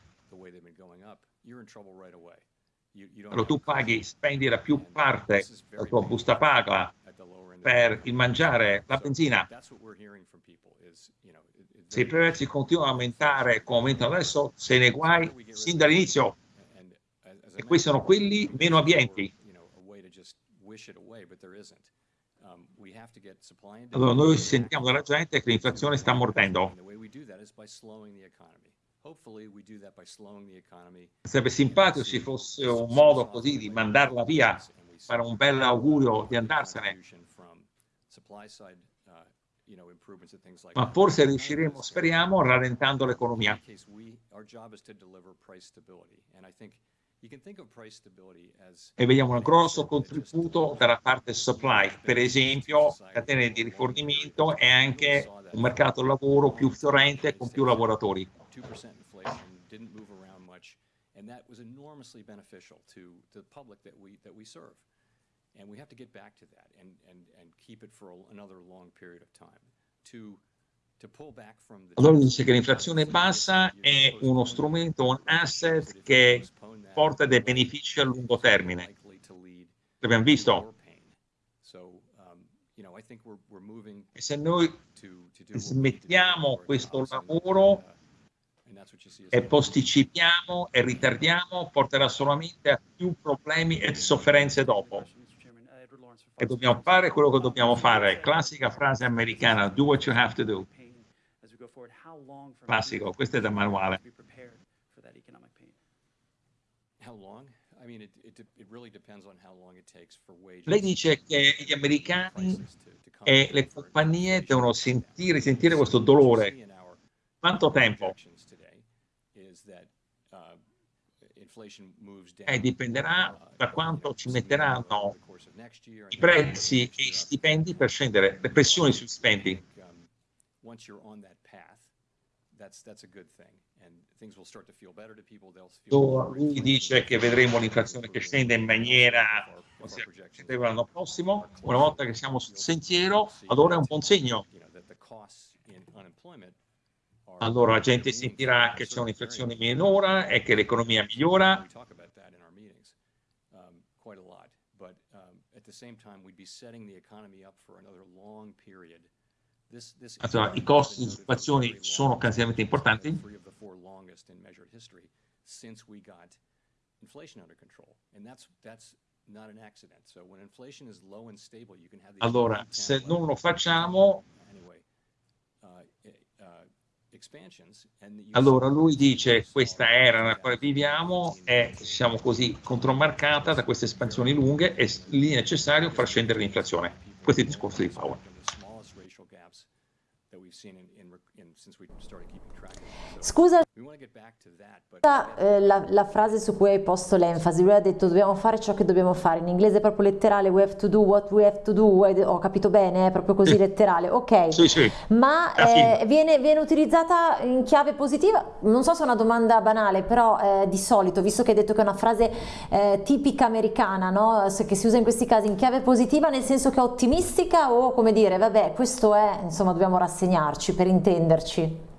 [SPEAKER 2] Allora tu paghi, spendi la più parte della tua busta paga per il mangiare, la benzina. Se i prezzi continuano a aumentare come aumentano adesso, se ne guai sin dall'inizio. E questi sono quelli meno abbienti. Allora noi sentiamo dalla gente che l'inflazione sta mordendo. Sarebbe simpatico se fosse un modo così di mandarla via, fare un bel augurio di andarsene ma forse riusciremo, speriamo, rallentando l'economia. E vediamo un grosso contributo dalla parte supply, per esempio catene di rifornimento e anche un mercato del lavoro più fiorente con più lavoratori.
[SPEAKER 3] And that was enormously beneficial to the public that we, that we serve. And we have to get back to that and, and, and keep it for a- another long period of time. To, to pull back from the.
[SPEAKER 2] Allora dice che l'inflazione bassa è uno strumento, un asset che porta dei benefici a lungo termine. L'abbiamo visto?
[SPEAKER 3] Um,
[SPEAKER 2] E se noi smettiamo questo lavoro
[SPEAKER 3] uh,
[SPEAKER 2] e posticipiamo e ritardiamo, porterà solamente a più problemi e sofferenze dopo. E dobbiamo fare quello che dobbiamo fare. Classica frase americana, do what you have to do. Classico, questo è da manuale. Lei dice che gli americani e le compagnie devono sentire, sentire questo dolore. Quanto tempo?
[SPEAKER 3] projections today is that, uh, inflation moves down,
[SPEAKER 2] Eh, dipenderà da quanto ci metteranno i prezzi e i stipendi per scendere, le pressioni sui stipendi.
[SPEAKER 3] Um,
[SPEAKER 2] lui dice che vedremo l'inflazione che scende in maniera
[SPEAKER 3] considerevole
[SPEAKER 2] l'anno prossimo. Una volta che siamo sul sentiero, allora è un buon segno. Allora la gente sentirà che c'è un'inflazione minore e che l'economia migliora.
[SPEAKER 3] Um, um,
[SPEAKER 2] Allora, i costi di
[SPEAKER 3] has been noted for
[SPEAKER 2] occupazione
[SPEAKER 3] very long,
[SPEAKER 2] sono occasiosamente importanti. Allora, se non lo facciamo,
[SPEAKER 3] anyway, uh, eh, uh, expansions and you
[SPEAKER 2] allora lui dice questa era nella quale viviamo è, diciamo così, contromarcata da queste espansioni lunghe e lì è necessario far scendere l'inflazione. Questo è il discorso di Powell.
[SPEAKER 1] Scusa
[SPEAKER 3] We want to get back to that, but
[SPEAKER 1] eh, la, la frase su cui hai posto l'enfasi, lui ha detto dobbiamo fare ciò che dobbiamo fare, in inglese è proprio letterale, we have to do what we have to do, ho capito bene, è proprio così
[SPEAKER 2] Sì.
[SPEAKER 1] letterale, ok,
[SPEAKER 2] Sì, sì.
[SPEAKER 1] ma eh, viene, viene utilizzata in chiave positiva, non so se è una domanda banale, però eh, di solito, visto che hai detto che è una frase eh, tipica americana, no? Che si usa in questi casi in chiave positiva nel senso che è ottimistica o come dire, vabbè, questo è, insomma, dobbiamo rassegnarci per intenderci.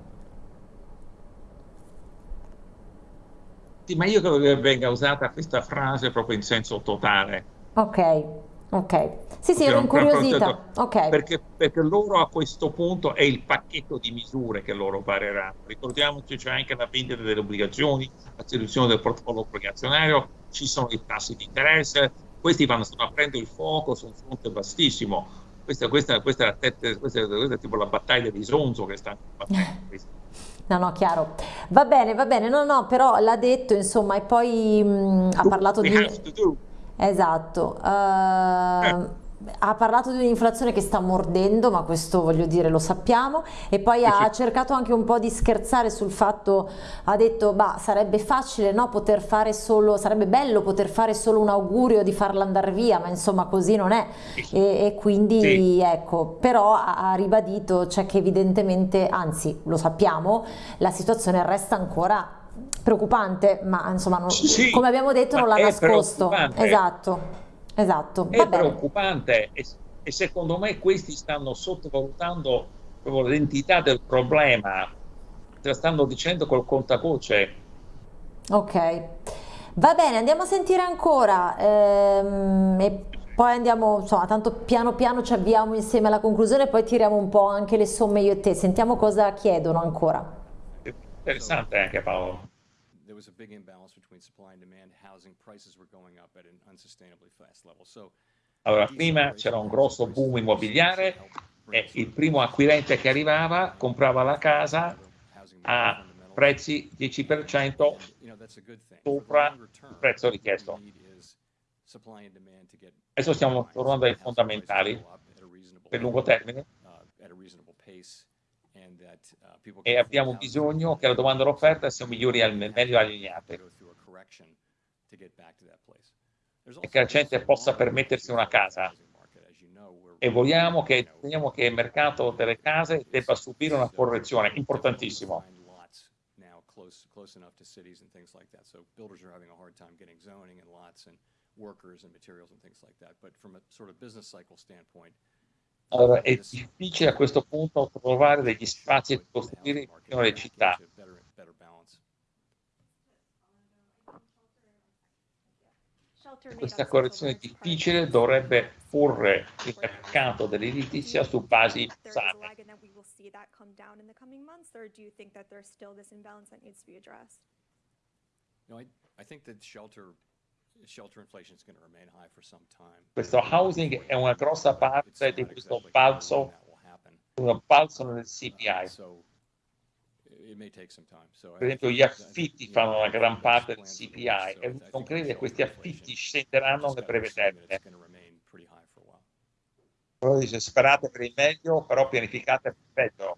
[SPEAKER 2] Sì, ma io credo che venga usata questa frase proprio in senso totale.
[SPEAKER 1] Ok, ok. Sì, sì, ero incuriosita. Ok.
[SPEAKER 2] Perché, perché loro a questo punto è il pacchetto di misure che loro varranno. Ricordiamoci c'è anche la vendita delle obbligazioni, la riduzione del portafoglio obbligazionario, ci sono i tassi di interesse, questi vanno stanno aprendo il fuoco su un fronte vastissimo. Questa, questa, questa, questa è- tipo la battaglia di Sonzo che sta. [LAUGHS]
[SPEAKER 1] No, no, chiaro. Va bene, va bene. No, no, però l'ha detto, insomma, e poi mh, ha parlato di... Esatto. eh, ha parlato di un'inflazione che sta mordendo, ma questo voglio dire lo sappiamo, e poi ha cercato anche un po' di scherzare sul fatto, ha detto, bah, sarebbe facile, no, poter fare solo, sarebbe bello poter fare solo un augurio di farla andare via, ma insomma così non è. E, e quindi
[SPEAKER 2] Sì.
[SPEAKER 1] ecco, però ha, ha ribadito, cioè che evidentemente, anzi lo sappiamo, la situazione resta ancora preoccupante, ma insomma, non-
[SPEAKER 2] Sì,
[SPEAKER 1] come abbiamo detto, non l'ha nascosto. Esatto, esatto.
[SPEAKER 2] È preoccupante e, e secondo me questi stanno sottovalutando proprio l'entità del problema, te la stanno dicendo col contagoce.
[SPEAKER 1] Ok, va bene, andiamo a sentire ancora ehm, e poi andiamo, insomma, tanto piano piano ci avviamo insieme alla conclusione e poi tiriamo un po' anche le somme io e te, sentiamo cosa chiedono ancora.
[SPEAKER 2] Interessante anche Paolo.
[SPEAKER 3] There was a big imbalance between supply and demand. Housing prices were going up at an unsustainably fast level. So
[SPEAKER 2] Allora, prima c'era un grosso boom immobiliare e il primo acquirente che arrivava comprava la casa a prezzi 10% sopra il prezzo richiesto. Adesso stiamo tornando ai fondamentali per lungo termine e abbiamo bisogno che la domanda e l'offerta siano migliori al meglio allineate e che la gente possa permettersi una casa. e vogliamo che, vogliamo che il mercato delle case debba subire una correzione importantissimo allora, è difficile a questo punto trovare degli spazi per costruire in le città. Questa correzione difficile dovrebbe porre il mercato dell'edilizia su basi sane.
[SPEAKER 3] No, I, I think that shelter shelter inflation is going to remain high for some time.
[SPEAKER 2] Questo housing è una grossa parte di questo balzo, un balzo nel CPI. Per esempio gli affitti fanno una gran parte del CPI e non crede che questi affitti scenderanno nel breve termine. Però dice sperate per il meglio, però pianificate per il peggio.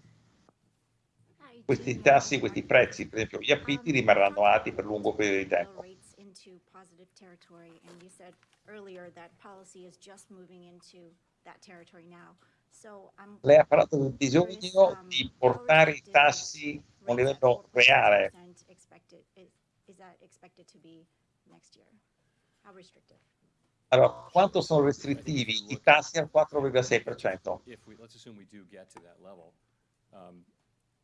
[SPEAKER 2] Questi tassi, questi prezzi, per esempio gli affitti rimarranno alti per lungo periodo di tempo.
[SPEAKER 7] positive territory, and you said earlier that policy is just moving into that territory now. So I'm
[SPEAKER 2] Lei ha parlato del bisogno um, di portare i tassi a un livello reale. Is that expected to be next year? How restrictive? Allora, quanto sono restrittivi i tassi al 4,6%? Um,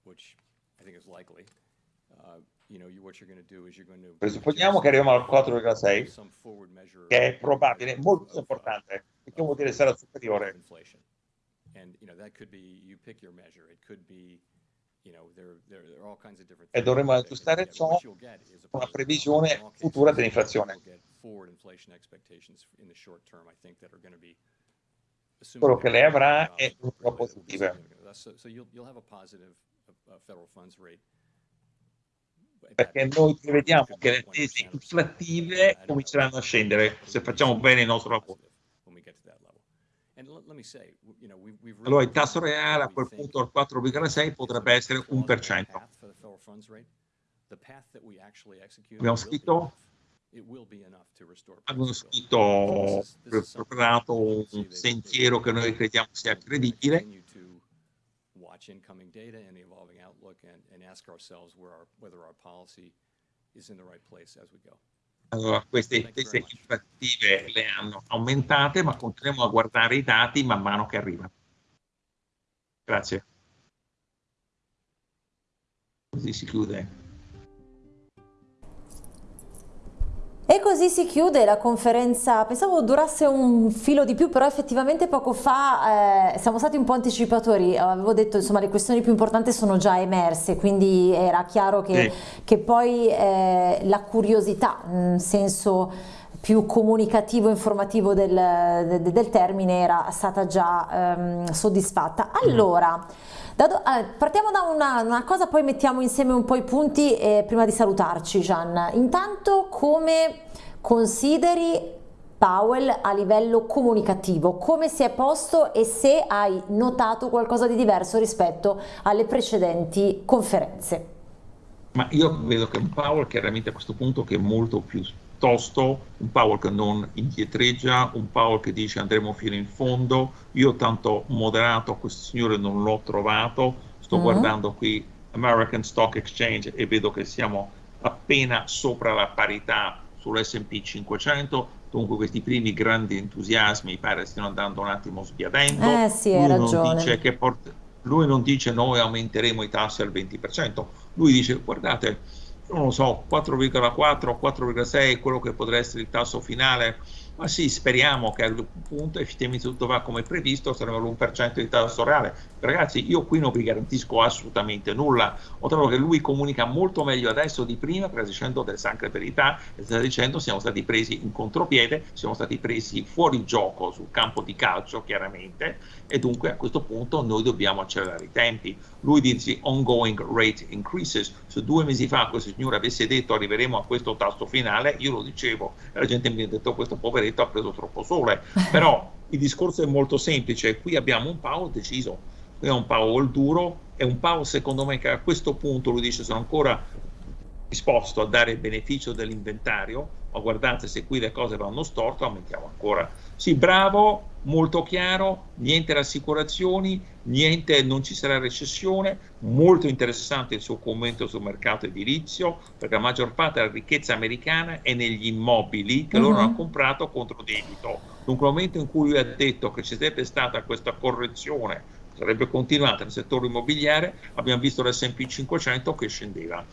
[SPEAKER 2] which I think is likely. Uh, Presupponiamo che arriviamo al 4,6, che è probabile, molto importante, perché vuol dire sarà superiore. E dovremo aggiustare ciò con una previsione futura dell'inflazione. Quello che lei avrà è un po' positivo perché noi prevediamo che le tesi inflattive cominceranno a scendere se facciamo bene il nostro lavoro. Allora il tasso reale a quel punto al 4,6 potrebbe essere 1%. Abbiamo scritto abbiamo scritto preparato un sentiero che noi crediamo sia credibile watch incoming data and the evolving outlook and, and ask ourselves where our, whether our policy is in the right place as we go. Allora, queste tese inflattive le hanno aumentate, ma continuiamo a guardare i dati man mano che arrivano. Grazie. Così si chiude.
[SPEAKER 1] Così si chiude la conferenza, pensavo durasse un filo di più, però effettivamente poco fa eh, siamo stati un po' anticipatori, avevo detto insomma le questioni più importanti sono già emerse, quindi era chiaro che, sì. che poi eh, la curiosità, in senso più comunicativo informativo del, del, del, termine era stata già ehm, soddisfatta. Allora, da do, eh, partiamo da una, una, cosa, poi mettiamo insieme un po' i punti eh, prima di salutarci Gian. Intanto come consideri Powell a livello comunicativo, come si è posto e se hai notato qualcosa di diverso rispetto alle precedenti conferenze?
[SPEAKER 2] Ma io vedo che un Powell chiaramente a questo punto che è molto più tosto, un Powell che non indietreggia, un Powell che dice andremo fino in fondo. Io tanto moderato questo signore non l'ho trovato, sto uh-huh. guardando qui American Stock Exchange e vedo che siamo appena sopra la parità sull'S&P 500, dunque questi primi grandi entusiasmi pare stiano andando un attimo sbiadendo.
[SPEAKER 1] Eh sì, hai ragione.
[SPEAKER 2] lui non dice noi aumenteremo i tassi al 20%, lui dice guardate non lo so, 4,4, 4,6, quello che potrà essere il tasso finale, ma sì, speriamo che al punto effettivamente tutto va come previsto, saremo all'1% di tasso reale. Ragazzi, io qui non vi garantisco assolutamente nulla, ho trovato che lui comunica molto meglio adesso di prima, perché sta delle sacre verità, e sta dicendo siamo stati presi in contropiede, siamo stati presi fuori gioco sul campo di calcio, chiaramente, e dunque a questo punto noi dobbiamo accelerare i tempi. Lui dice ongoing rate increases, se due mesi fa questo signore avesse detto arriveremo a questo tasso finale, io lo dicevo, e la gente mi ha detto questo poveretto ha preso troppo sole, [LAUGHS] però il discorso è molto semplice, qui abbiamo un Powell deciso, è un Powell duro, è un Powell secondo me che a questo punto lui dice sono ancora disposto a dare il beneficio dell'inventario, ma guardate se qui le cose vanno storto, aumentiamo ancora. Sì, bravo, molto chiaro, niente rassicurazioni, niente, non ci sarà recessione, molto interessante il suo commento sul mercato edilizio, perché la maggior parte della ricchezza americana è negli immobili che uh -huh. loro mhm. hanno comprato contro debito. Dunque, nel momento in cui lui ha detto che ci sarebbe stata questa correzione sarebbe continuata nel settore immobiliare, abbiamo visto l'S&P 500 che scendeva.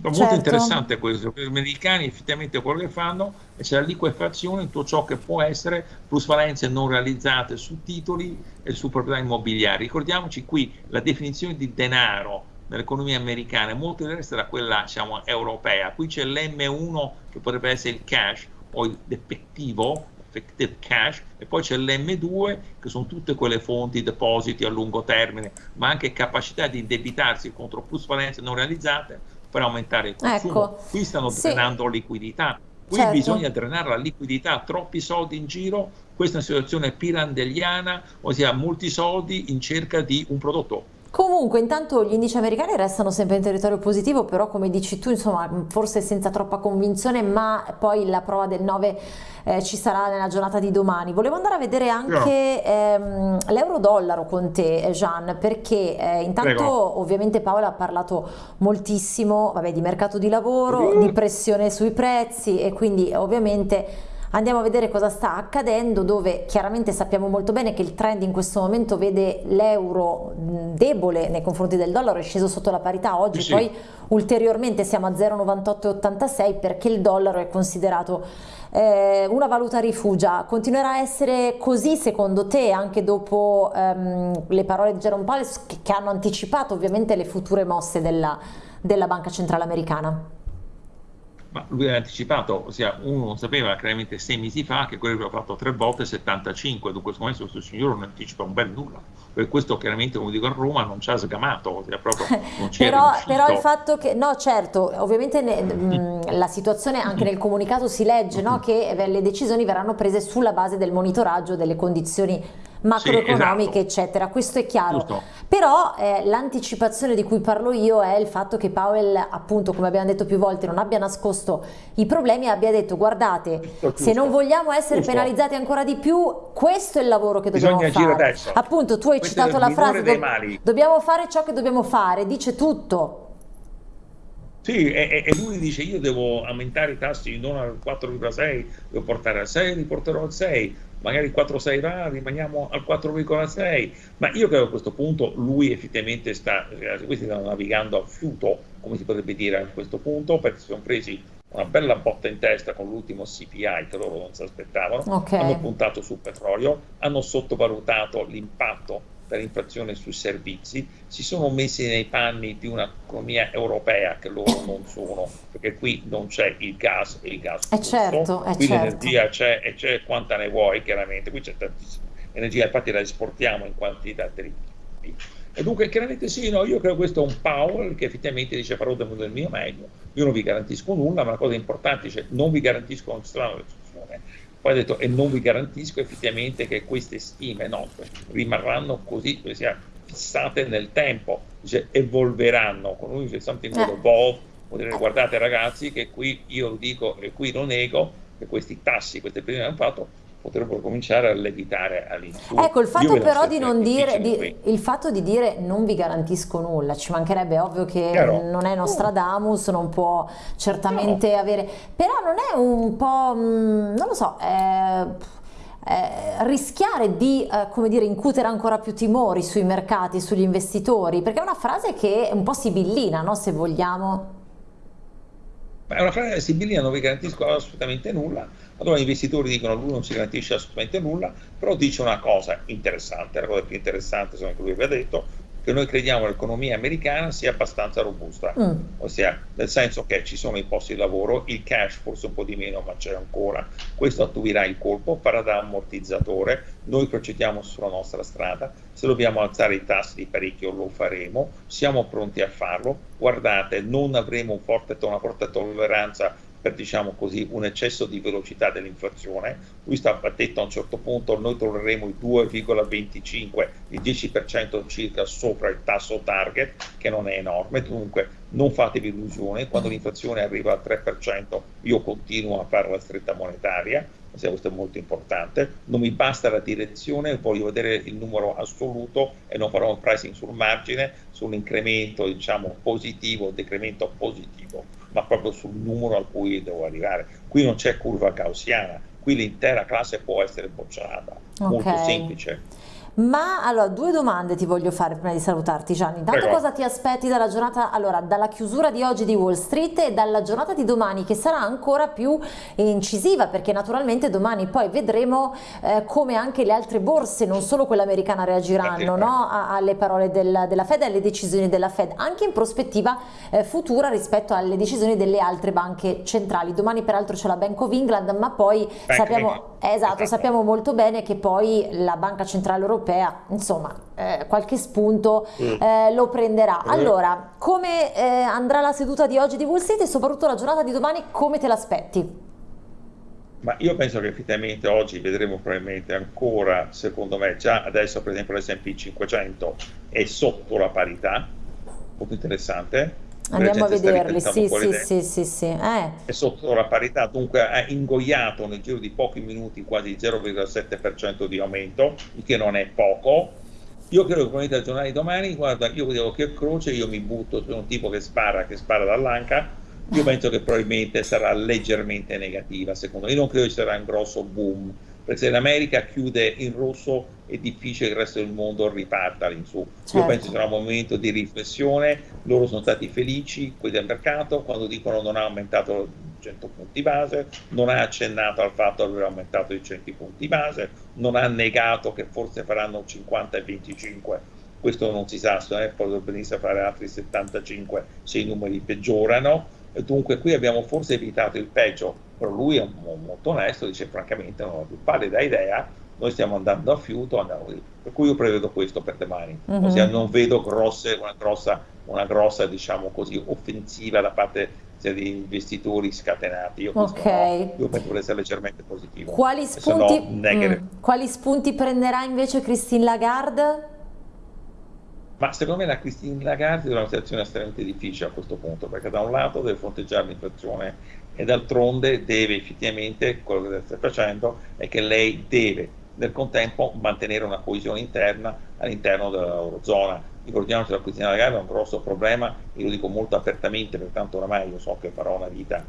[SPEAKER 2] Molto certo. interessante questo, per gli americani effettivamente quello che fanno è c'è la liquefazione in tutto ciò che può essere plusvalenze non realizzate su titoli e su proprietà immobiliari. Ricordiamoci qui la definizione di denaro nell'economia americana è molto diversa da quella diciamo, europea. Qui c'è l'M1 che potrebbe essere il cash o l'effettivo, effective cash, e poi c'è l'M2 che sono tutte quelle fonti, depositi a lungo termine, ma anche capacità di indebitarsi contro plusvalenze non realizzate per aumentare il consumo. Ecco, Qui stanno sì. drenando liquidità. Qui certo. bisogna drenare la liquidità, troppi soldi in giro, questa è una situazione pirandelliana, ossia molti soldi in cerca di un prodotto
[SPEAKER 1] Comunque, intanto gli indici americani restano sempre in territorio positivo, però come dici tu, insomma, forse senza troppa convinzione, ma poi la prova del 9 eh, ci sarà nella giornata di domani. Volevo andare a vedere anche ehm, l'euro-dollaro con te, Gian, perché eh, intanto Prego. ovviamente Paola ha parlato moltissimo vabbè, di mercato di lavoro, mm. di pressione sui prezzi e quindi ovviamente Andiamo a vedere cosa sta accadendo dove chiaramente sappiamo molto bene che il trend in questo momento vede l'euro debole nei confronti del dollaro, è sceso sotto la parità oggi, sì. poi ulteriormente siamo a 0,9886 perché il dollaro è considerato eh, una valuta rifugia. Continuerà a essere così secondo te anche dopo ehm, le parole di Jerome Powell che, che, hanno anticipato ovviamente le future mosse della, della Banca Centrale Americana?
[SPEAKER 2] Ma lui aveva anticipato, ossia uno non sapeva chiaramente sei mesi fa che quello aveva fatto tre volte 75, dunque secondo me questo signore non anticipa un bel nulla, per questo chiaramente come dico a Roma non ci ha sgamato, proprio [LAUGHS] non ci
[SPEAKER 1] però, però, il fatto che, no certo, ovviamente ne, mh, la situazione anche nel comunicato si legge no, che le decisioni verranno prese sulla base del monitoraggio delle condizioni macroeconomiche sì, esatto. eccetera, questo è chiaro. Giusto. Però eh, l'anticipazione di cui parlo io è il fatto che Powell appunto come abbiamo detto più volte non abbia nascosto i problemi e abbia detto guardate giusto, se non vogliamo essere giusto. penalizzati ancora di più questo è il lavoro che dobbiamo Bisogna fare. Adesso. Appunto tu hai questo citato la frase do dobbiamo fare ciò che dobbiamo fare, dice tutto.
[SPEAKER 2] Sì, e, e, lui dice io devo aumentare i tassi non al 4,6, devo portare al 6, li porterò al 6, magari 4,6 va, rimaniamo al 4,6, ma io credo che a questo punto lui effettivamente sta, eh, questi stanno navigando a fiuto, come si potrebbe dire a questo punto, perché si sono presi una bella botta in testa con l'ultimo CPI che loro non si aspettavano, okay. hanno puntato sul petrolio, hanno sottovalutato l'impatto dell'inflazione sui servizi, si sono messi nei panni di un'economia europea che loro non sono, perché qui non c'è il gas e il gas.
[SPEAKER 1] È certo, è
[SPEAKER 2] qui
[SPEAKER 1] certo.
[SPEAKER 2] l'energia c'è e c'è quanta ne vuoi, chiaramente, qui c'è tantissima energia, infatti la esportiamo in quantità terribili. E dunque chiaramente sì, no, io credo questo è un Powell che effettivamente dice farò del mio meglio, io non vi garantisco nulla, ma la cosa importante dice non vi garantisco strana recessione, poi ha detto, e non vi garantisco effettivamente che queste stime nostre rimarranno così, sia fissate nel tempo, dice, evolveranno, con lui dice something will evolve, vuol dire guardate ragazzi che qui io dico e qui lo nego, che questi tassi, queste prime hanno fatto, potrebbero cominciare a levitare all'insù.
[SPEAKER 1] Ecco, il fatto però di non dire, di, il fatto di dire non vi garantisco nulla, ci mancherebbe ovvio che Chiaro. non è Nostradamus, non può certamente no. avere, però non è un po', mm, non lo so, eh, eh, rischiare di eh, come dire, incutere ancora più timori sui mercati, sugli investitori, perché è una frase che è un po' sibillina, no? se vogliamo.
[SPEAKER 2] È una frase sibillina, non vi garantisco assolutamente nulla, allora gli investitori dicono lui non si garantisce assolutamente nulla, però dice una cosa interessante, la cosa più interessante secondo me che lui aveva detto, che noi crediamo che l'economia americana sia abbastanza robusta, mm. ossia nel senso che ci sono i posti di lavoro, il cash forse un po' di meno ma c'è ancora, questo attuirà il colpo, farà da ammortizzatore, noi procediamo sulla nostra strada, se dobbiamo alzare i tassi di parecchio lo faremo, siamo pronti a farlo, guardate non avremo un forte, una forte tolleranza per diciamo così, un eccesso di velocità dell'inflazione. Lui sta detto a un certo punto noi torneremo il 2,25, il 10% circa sopra il tasso target, che non è enorme, dunque non fatevi illusione, quando l'inflazione arriva al 3% io continuo a fare la stretta monetaria, questo è molto importante, non mi basta la direzione, voglio vedere il numero assoluto e non farò un pricing sul margine, sull'incremento diciamo positivo, decremento positivo, ma proprio sul numero a cui devo arrivare. Qui non c'è curva gaussiana, qui l'intera classe può essere bocciata, okay. molto semplice.
[SPEAKER 1] Ma allora, due domande ti voglio fare prima di salutarti Gianni. Intanto Prego. cosa ti aspetti dalla giornata, allora, dalla chiusura di oggi di Wall Street e dalla giornata di domani che sarà ancora più incisiva perché naturalmente domani poi vedremo eh, come anche le altre borse, non solo quella americana, reagiranno no? alle parole del, della Fed e alle decisioni della Fed, anche in prospettiva eh, futura rispetto alle decisioni delle altre banche centrali. Domani peraltro c'è la Bank of England, ma poi sappiamo, esatto, sappiamo molto bene che poi la Banca Centrale Europea europea, insomma eh, qualche spunto mm. eh, lo prenderà. Mm. Allora, come eh, andrà la seduta di oggi di Wall Street e soprattutto la giornata di domani, come te l'aspetti?
[SPEAKER 2] Ma io penso che effettivamente oggi vedremo probabilmente ancora, secondo me, già adesso per esempio l'S&P 500 è sotto la parità, molto interessante,
[SPEAKER 1] Andiamo a vederli, sì, sì, sì, sì, sì,
[SPEAKER 2] eh. È sotto la parità, dunque ha ingoiato nel giro di pochi minuti quasi 0,7% di aumento, il che non è poco. Io credo che probabilmente al giornale di domani, guarda, io vedevo che croce, io mi butto, sono un tipo che spara, che spara dall'anca, io penso che probabilmente sarà leggermente negativa, secondo me. Io non credo ci sarà un grosso boom, perché se l'America chiude in rosso è difficile che il resto del mondo riparta all'insù. Certo. Io penso che sarà un momento di riflessione, loro sono stati felici, quelli del mercato, quando dicono non ha aumentato 100 punti base, non ha accennato al fatto di aver aumentato i 100 punti base, non ha negato che forse faranno 50 e 25, questo non si sa, eh, potrebbero benissimo fare altri 75 se i numeri peggiorano, dunque qui abbiamo forse evitato il peggio, però lui è molto onesto, dice francamente non ho più pallida idea, noi stiamo andando a fiuto, andiamo lì. per cui io prevedo questo per domani, mm-hmm. ossia non vedo grosse, una grossa, una grossa diciamo così, offensiva da parte di investitori scatenati. Io, okay. no, io penso che essere leggermente positivo.
[SPEAKER 1] Quali spunti, no, mm, quali spunti prenderà invece Christine Lagarde?
[SPEAKER 2] Ma secondo me la Christine Lagarde è una situazione estremamente difficile a questo punto, perché da un lato deve fronteggiare l'inflazione e d'altronde deve effettivamente, quello che deve stare facendo è che lei deve nel contempo mantenere una coesione interna all'interno dell'Eurozona. Ricordiamoci che la Christine Lagarde è un grosso problema, e lo dico molto apertamente, pertanto oramai io so che farò una vita,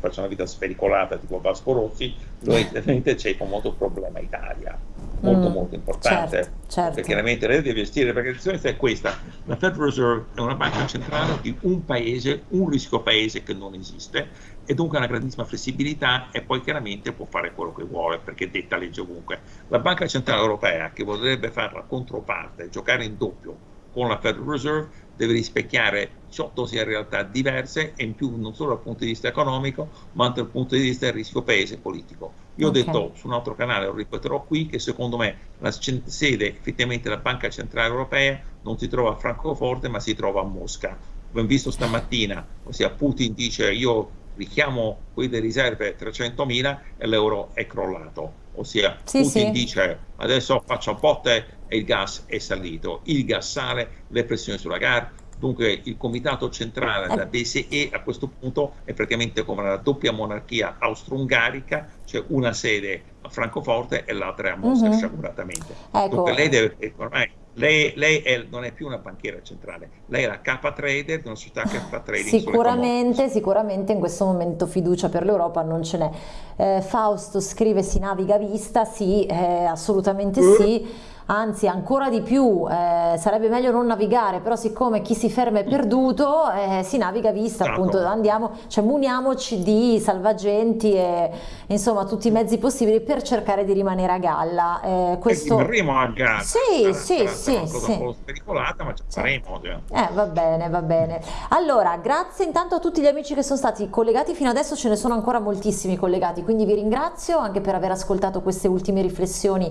[SPEAKER 2] faccio una vita spericolata tipo Vasco Rossi, evidentemente [LAUGHS] c'è un molto problema Italia molto mm, molto importante certo, certo. perché chiaramente lei deve gestire perché la situazione è questa. La Federal Reserve è una banca centrale di un paese un rischio paese che non esiste e dunque ha una grandissima flessibilità e poi chiaramente può fare quello che vuole perché detta legge ovunque. La banca centrale europea che vorrebbe fare la controparte giocare in doppio con la Federal Reserve deve rispecchiare 18 sia realtà diverse e in più non solo dal punto di vista economico ma anche dal punto di vista del rischio paese politico. Io okay. ho detto su un altro canale, lo ripeterò qui, che secondo me la sede effettivamente della Banca Centrale Europea non si trova a Francoforte ma si trova a Mosca. Abbiamo visto stamattina, ossia Putin dice io richiamo qui le riserve 300.000 e l'euro è crollato. Ossia sì, Putin sì. dice adesso faccio botte e il gas è salito, il gas sale, le pressioni sulla gara, dunque il comitato centrale della BCE a questo punto è praticamente come la doppia monarchia austro-ungarica, cioè una sede a Francoforte e l'altra a Mosca, uh-huh. sciaguratamente. Ecco. Dunque lei deve, ormai lei, lei è, non è più una banchiera centrale, lei è la capa trader di una società che fa trading
[SPEAKER 1] Sicuramente, sicuramente in questo momento fiducia per l'Europa non ce n'è. Eh, Fausto scrive si naviga vista, sì, eh, assolutamente uh. sì anzi ancora di più eh, sarebbe meglio non navigare però siccome chi si ferma è perduto eh, si naviga vista certo. appunto andiamo cioè muniamoci di salvagenti e insomma tutti i mezzi possibili per cercare di rimanere a galla
[SPEAKER 2] eh, questo... rimarremo a galla
[SPEAKER 1] sì sì sì, sì.
[SPEAKER 2] un po' spericolata ma ci faremo cioè.
[SPEAKER 1] eh va bene va bene allora grazie intanto a tutti gli amici che sono stati collegati fino adesso ce ne sono ancora moltissimi collegati quindi vi ringrazio anche per aver ascoltato queste ultime riflessioni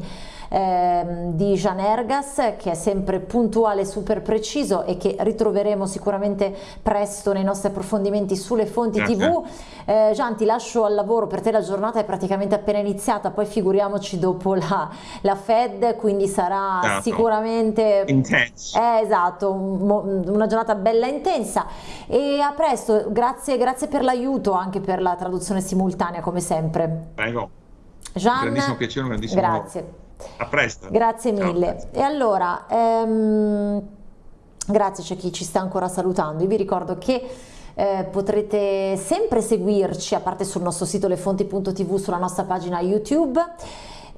[SPEAKER 1] ehm, di di Jean Ergas che è sempre puntuale, super preciso e che ritroveremo sicuramente presto nei nostri approfondimenti sulle fonti
[SPEAKER 2] Grazie.
[SPEAKER 1] tv. Eh, Gian ti lascio al lavoro, per te la giornata è praticamente appena iniziata, poi figuriamoci dopo la, la Fed, quindi sarà
[SPEAKER 2] Certo.
[SPEAKER 1] sicuramente...
[SPEAKER 2] Intense.
[SPEAKER 1] Eh, esatto, un una giornata bella intensa e a presto, grazie, grazie per l'aiuto anche per la traduzione simultanea come sempre.
[SPEAKER 2] Prego.
[SPEAKER 1] Gian,
[SPEAKER 2] grandissimo piacere, un grandissimo
[SPEAKER 1] grazie.
[SPEAKER 2] A presto.
[SPEAKER 1] Grazie mille. E allora, ehm, grazie c'è chi ci sta ancora salutando. Io vi ricordo che eh, potrete sempre seguirci, a parte sul nostro sito lefonti.tv, sulla nostra pagina YouTube.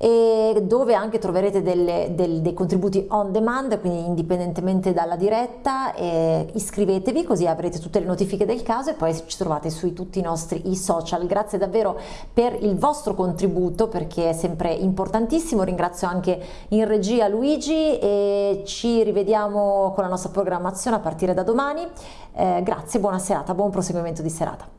[SPEAKER 1] E dove anche troverete delle- del- dei contributi on demand, quindi indipendentemente dalla diretta, iscrivetevi così avrete tutte le notifiche del caso e poi ci trovate sui tutti i nostri i social. Grazie davvero per il vostro contributo perché è sempre importantissimo. Ringrazio anche in regia Luigi e ci rivediamo con la nostra programmazione a partire da domani. Eh, grazie, buona serata, buon proseguimento di serata.